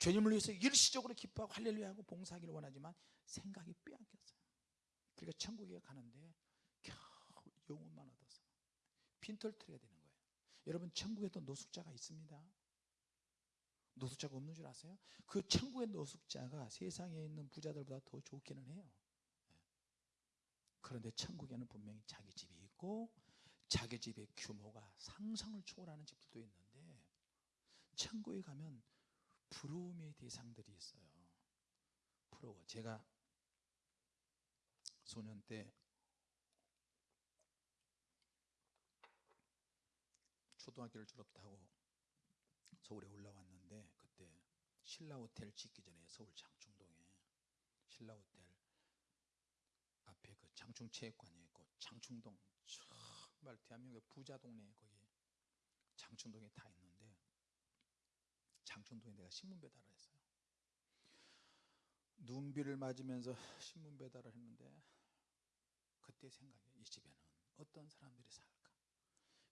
주님을 위해서 일시적으로 기뻐하고 할렐루야하고 봉사하기를 원하지만 생각이 빼앗겼어요. 그러니까 천국에 가는데 겨우 영혼만 얻어서 빈털터리가 되는 거예요. 여러분 천국에도 노숙자가 있습니다. 노숙자가 없는 줄 아세요? 그 천국의 노숙자가 세상에 있는 부자들보다 더 좋기는 해요. 예. 그런데 천국에는 분명히 자기 집이 있고 자기 집의 규모가 상상을 초월하는 집들도 있는데 천국에 가면 부러움의 대상들이 있어요. 부러워. 제가 소년 때 초등학교를 졸업하고 서울에 올라왔는데 그때 신라 호텔 짓기 전에 서울 장충동에 신라 호텔 앞에 그 장충 체육관이 있고 장충동 정말 대한민국의 부자 동네 거기 장충동에 다 있는데 장충동에 내가 신문 배달을 했어요. 눈비를 맞으면서 신문 배달을 했는데 그때 생각이 이 집에는 어떤 사람들이 살까?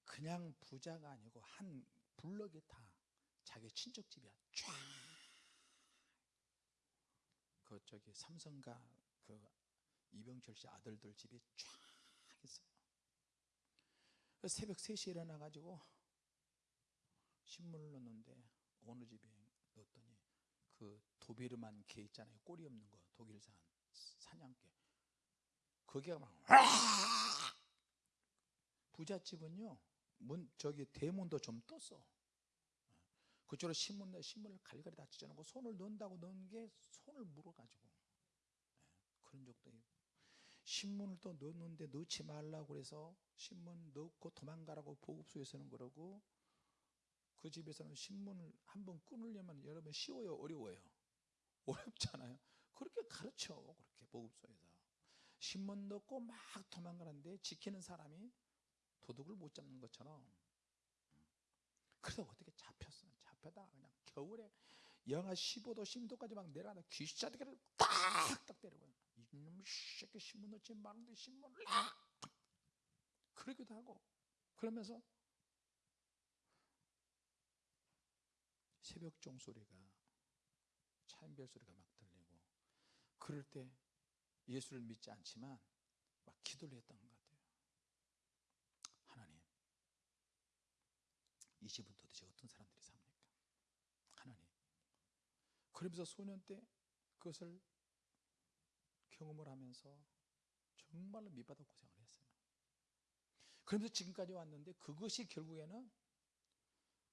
그냥 부자가 아니고 한 블럭이 다 자기 친척 집이야. 쫙. 그 저기 삼성가 그 이병철 씨 아들들 집이 쫙 있어요. 새벽 3시에 일어나 가지고 신문을 넣는데 어느 집에 넣었더니 그 도베르만 개 있잖아요. 꼬리 없는 거 독일산 사냥개. 그게가 막 부잣집은요. 문 저기 대문도 좀 떴어. 그쪽으로 신문 신문을 갈갈이 다 찢어놓고 손을 넣는다고 넣은 게 손을 물어가지고 그런 적도 있고 신문을 또 넣는데 넣지 말라고 그래서 신문 넣고 도망가라고 보급소에서는 그러고 그 집에서는 신문을 한 번 끊으려면 여러분 쉬워요 어려워요? 어렵잖아요. 그렇게 가르쳐 그렇게 보급소에서. 신문 넣고 막 도망가는데 지키는 사람이 도둑을 못 잡는 것처럼. 그래서 어떻게 잡혔어? 잡혀다. 그냥 겨울에 영하 15도 10도까지 막 내려가다 귀신자들을 딱딱 때리고 이놈의 새끼 신문 넣지 말는데 신문을 막! 그러기도 하고. 그러면서 새벽 종소리가 차인별 소리가 막 들리고 그럴 때 예수를 믿지 않지만 막 기도를 했던 것 같아요 하나님 이 집은 도대체 어떤 사람들이 삽니까? 하나님 그러면서 소년 때 그것을 경험을 하면서 정말로 밑바닥 고생을 했어요 그러면서 지금까지 왔는데 그것이 결국에는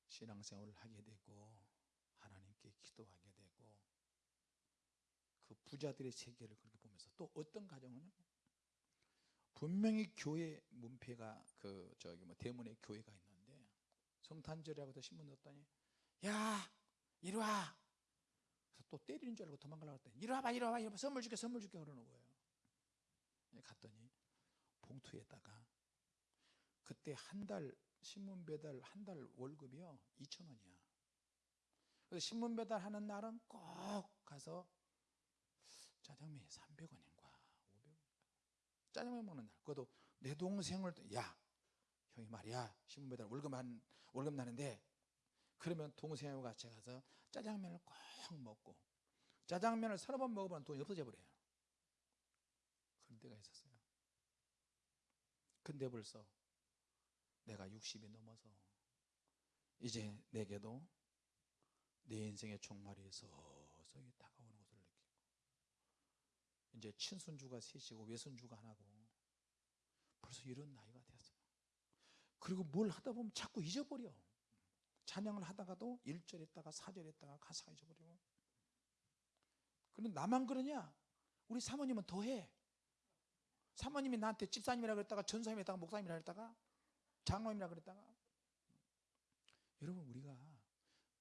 신앙생활을 하게 되고 기도하게 되고 그 부자들의 세계를 그렇게 보면서 또 어떤 가정은 분명히 교회 문패가 그 저기 뭐 대문에 교회가 있는데 성탄절이라고 신문 넣었더니 야 이리 와! 그래서 또 때리는 줄 알고 도망가려고 했더니 이리 와봐 이리 와봐 이리 와봐 선물 줄게 선물 줄게 그러는 거예요. 갔더니 봉투에다가 그때 한 달 신문 배달 한 달 월급이요 2천 원이야 그래서 신문 배달하는 날은 꼭 가서 짜장면이 300원인가 500원 짜장면 먹는 날. 그것도 내 동생을 야 형이 말이야. 신문 배달 월급 한 월급 나는데 그러면 동생하고 같이 가서 짜장면을 꼭 먹고 짜장면을 서너 번 먹으면 돈이 없어져 버려요. 그런 때가 있었어요. 근데 벌써 내가 60이 넘어서 이제 내게도 내 인생의 종말이 서서히 다가오는 것을 느끼고 이제 친손주가 셋이고 외손주가 하나고 벌써 이런 나이가 되었어요. 그리고 뭘 하다 보면 자꾸 잊어버려. 찬양을 하다가도 1절 했다가 4절 했다가 가사가 잊어버리고. 그런데 나만 그러냐? 우리 사모님은 더해. 사모님이 나한테 집사님이라 그랬다가 전사님이라 했다가 목사님이라 그랬다가 장로님이라 그랬다가. 여러분 우리가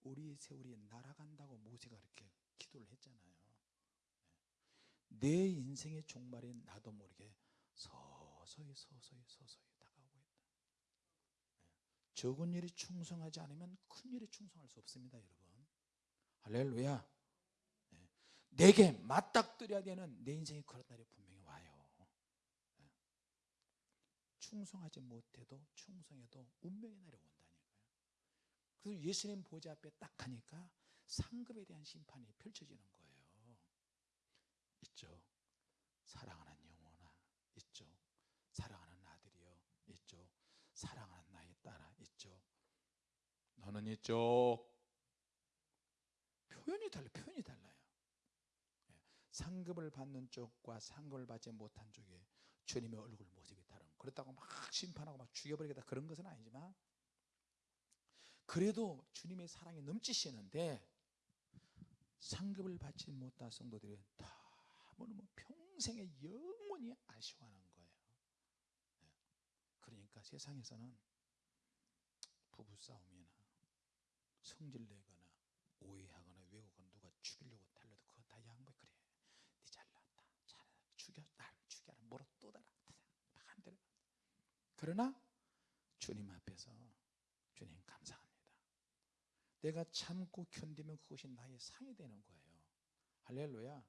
우리 세월이 날아간다고 모세가 그렇게 기도를 했잖아요 내 인생의 종말에 나도 모르게 서서히 서서히 서서히 다가오고 있다. 예. 적은 일이 충성하지 않으면 큰 일에 충성할 수 없습니다, 여러분. 할렐루야. 예. 내게 맞닥뜨려야 되는 내 인생에 그런 날이 분명히 와요. 예. 충성하지 못해도 충성해도 운명의 날이 온다니까요. 그래서 예수님 보좌 앞에 딱 가니까 상급에 대한 심판이 펼쳐지는 거예요. 있죠. 사랑하는 영혼아, 있죠. 사랑하는 아들이여, 있죠. 사랑하는 나의 딸아, 있죠. 너는 이쪽 표현이 달라, 표현이 달라요. 예. 상급을 받는 쪽과 상급을 받지 못한 쪽에 주님의 얼굴 모습이 다른. 그렇다고 막 심판하고 막 죽여버리겠다 그런 것은 아니지만 그래도 주님의 사랑이 넘치시는데 상급을 받지 못한 성도들은 다 너무 평생의 영원히 아쉬워하는 거예요. 예. 그러니까 세상에서는 부부 싸움이나 성질 내거나 오해하거나 왜곡하거나 누가 죽이려고 달려도 그거 다 양보해 그래. 네 잘났다. 잘해. 죽여 날 죽여라. 뭐라 또 달아. 마음대로. 그러나 주님 앞에서 주님 감사합니다. 내가 참고 견디면 그것이 나의 상이 되는 거예요. 할렐루야.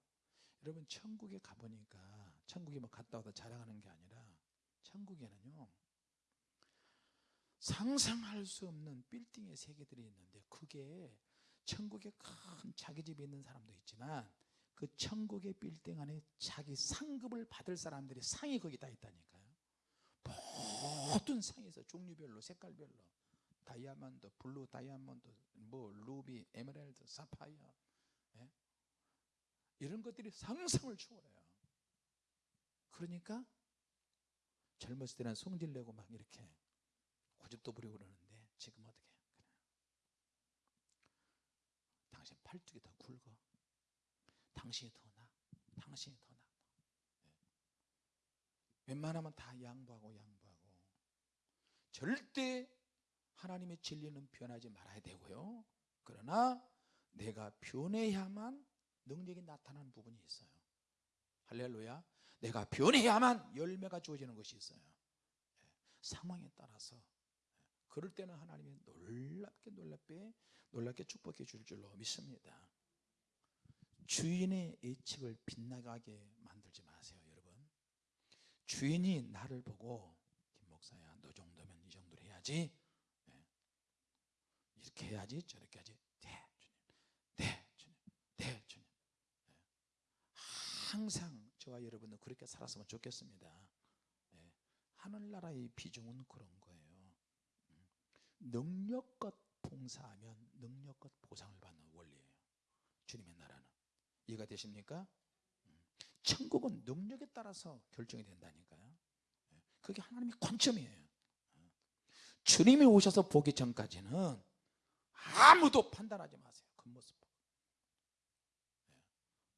여러분 천국에 가보니까 천국에 뭐 갔다 와도 자랑하는 게 아니라 천국에는요 상상할 수 없는 빌딩의 세계들이 있는데 그게 천국에 큰 자기 집에 있는 사람도 있지만 그 천국의 빌딩 안에 자기 상급을 받을 사람들이 상이 거기 다 있다니까요 모든 상에서 종류별로 색깔별로 다이아몬드, 블루 다이아몬드, 뭐 루비, 에메랄드, 사파이어 예? 이런 것들이 상상을 초월해요 그러니까 젊었을 때는 성질 내고 막 이렇게 고집도 부리고 그러는데 지금 어떻게. 당신 팔뚝이 더 굵어 당신이 더 나. 당신이 더 나. 예. 웬만하면 다 양보하고 양보하고 절대 하나님의 진리는 변하지 말아야 되고요. 그러나 내가 변해야만 능력이 나타나는 부분이 있어요. 할렐루야. 내가 변해야만 열매가 주어지는 것이 있어요. 예. 상황에 따라서 예. 그럴 때는 하나님이 놀랍게 놀랍게 놀랍게 축복해 줄 줄로 믿습니다. 주인의 예측을 빗나가게 만들지 마세요, 여러분. 주인이 나를 보고 김 목사야, 너 정도면 이 정도로 해야지. 네. 이렇게 해야지, 저렇게 해야지. 네, 주님. 네, 주님. 네, 주님. 네. 항상 저와 여러분은 그렇게 살았으면 좋겠습니다. 네. 하늘나라의 비중은 그런 거예요. 음. 능력껏 봉사하면 능력껏 보상을 받는 원리예요. 주님의 나라는. 이해가 되십니까? 음. 천국은 능력에 따라서 결정이 된다니까요. 예. 그게 하나님의 관점이에요. 어. 주님이 오셔서 보기 전까지는 아무도 판단하지 마세요. 겉모습 보고. 예.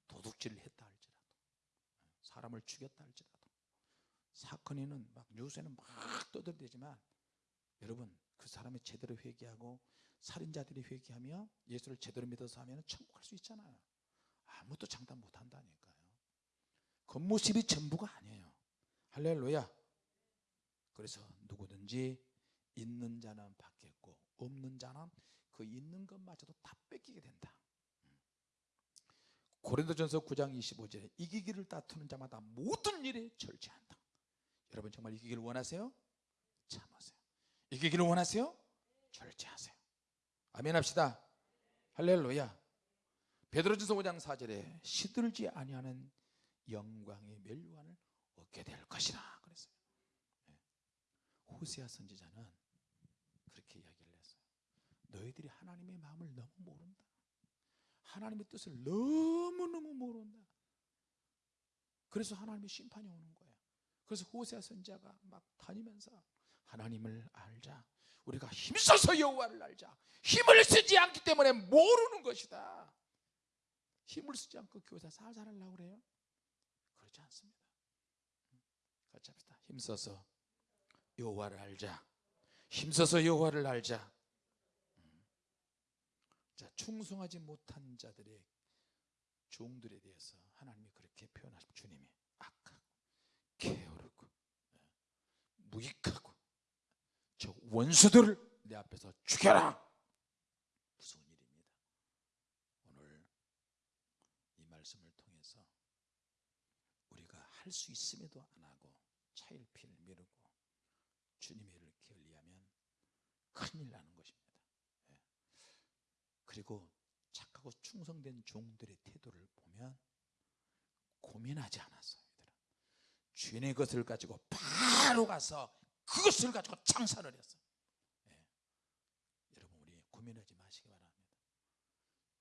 도둑질을 했다 할지라도 예. 사람을 죽였다 할지라도 사건에는 막 뉴스에는 막 떠들대지만 여러분 그 사람이 제대로 회개하고 살인자들이 회개하며 예수를 제대로 믿어서 하면 천국 갈 수 있잖아요. 아무것도 장담 못 한다니까요. 겉모습이 전부가 아니에요. 할렐루야. 그래서 누구든지 있는 자는 받겠고 없는 자는 그 있는 것마저도 다 뺏기게 된다. 음. 고린도전서 9장 25절에 이기기를 다투는 자마다 모든 일에 절제한다. 여러분 정말 이기기를 원하세요? 참으세요. 이기기를 원하세요? 절제하세요. 아멘 합시다. 할렐루야. 베드로전서 5장 4절에 시들지 아니하는 영광의 멸관을 얻게 될 것이라 그랬어요. 예. 호세아 선지자는 그렇게 이야기를 했어요. 너희들이 하나님의 마음을 너무 모른다. 하나님의 뜻을 너무너무 모른다. 그래서 하나님의 심판이 오는 거예요. 그래서 호세아 선지자가 막 다니면서 하나님을 알자. 우리가 힘써서 여호와를 알자. 힘을 쓰지 않기 때문에 모르는 것이다. 힘을 쓰지 않고 교사 살살 하려고 그래요? 그렇지 않습니다. 같이 합시다. 힘써서 여호와를 알자. 힘써서 여호와를 알자. 자, 충성하지 못한 자들의 종들에 대해서 하나님이 그렇게 표현하십 주님이 악하고 게으르고 예, 무익하고 저 원수들을 내 앞에서 죽여라 무서운 일입니다 오늘 이 말씀을 통해서 우리가 할 수 있음에도 안 하고 차일피일 미루고 주님의 일을 게을리하면 큰일 나는. 그리고 착하고 충성된 종들의 태도를 보면 고민하지 않았어요 이들은 주인의 것을 가지고 바로 가서 그것을 가지고 장사를 했어 예. 여러분 우리 고민하지 마시기 바랍니다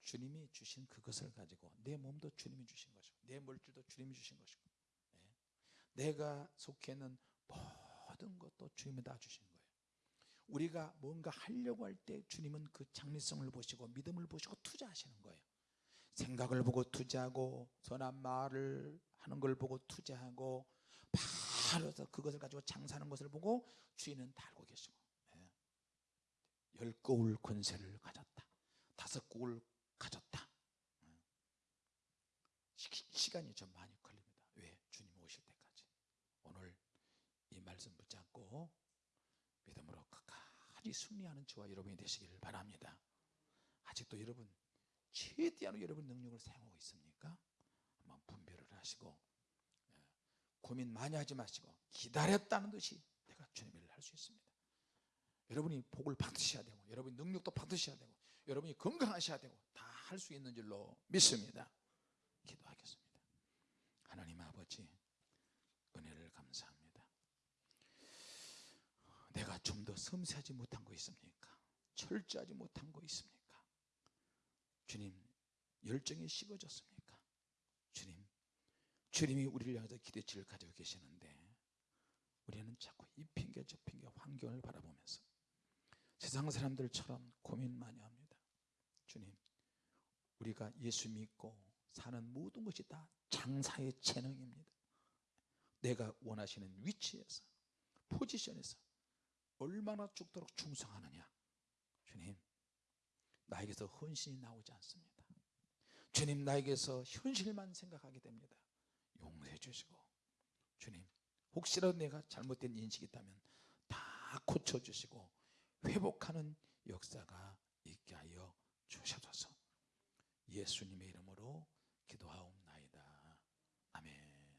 주님이 주신 그것을 가지고 내 몸도 주님이 주신 것이고 내 물질도 주님이 주신 것이고 예. 내가 속해 있는 모든 것도 주님이 다 주신 거예요 우리가 뭔가 하려고 할 때 주님은 그 장래성을 보시고 믿음을 보시고 투자하시는 거예요 생각을 보고 투자하고 선한 말을 하는 걸 보고 투자하고 바로 서 그것을 가지고 장사하는 것을 보고 주인은 다 알고 계시고 예. 열 거울 권세를 가졌다 다섯 거울 가졌다 예. 시, 간이좀 많이 걸립니다 왜? 주님 오실 때까지 오늘 이 말씀 붙잡고 믿음으로 끝까지 승리하는 저와 여러분이 되시기를 바랍니다. 아직도 여러분 최대한 여러분 능력을 사용하고 있습니까? 한번 분별을 하시고 예, 고민 많이 하지 마시고 기다렸다는 듯이 내가 주님의 일을 할 수 있습니다. 여러분이 복을 받으셔야 되고 여러분이 능력도 받으셔야 되고 여러분이 건강하셔야 되고 다 할 수 있는 줄로 믿습니다. 기도하겠습니다. 하나님 아버지 은혜를 감사합니다 내가 좀 더 섬세하지 못한 거 있습니까? 철저하지 못한 거 있습니까? 주님 열정이 식어졌습니까? 주님 주님이 우리를 향해서 기대치를 가지고 계시는데 우리는 자꾸 이 핑계 저 핑계 환경을 바라보면서 세상 사람들처럼 고민 많이 합니다 주님 우리가 예수 믿고 사는 모든 것이 다 장사의 재능입니다 내가 원하시는 위치에서 포지션에서 얼마나 죽도록 충성하느냐? 주님 나에게서 헌신이 나오지 않습니다. 주님 나에게서 현실만 생각하게 됩니다. 용서해 주시고 주님 혹시라도 내가 잘못된 인식이 있다면 다 고쳐주시고 회복하는 역사가 있게 하여 주셔서. 예수님의 이름으로 기도하옵나다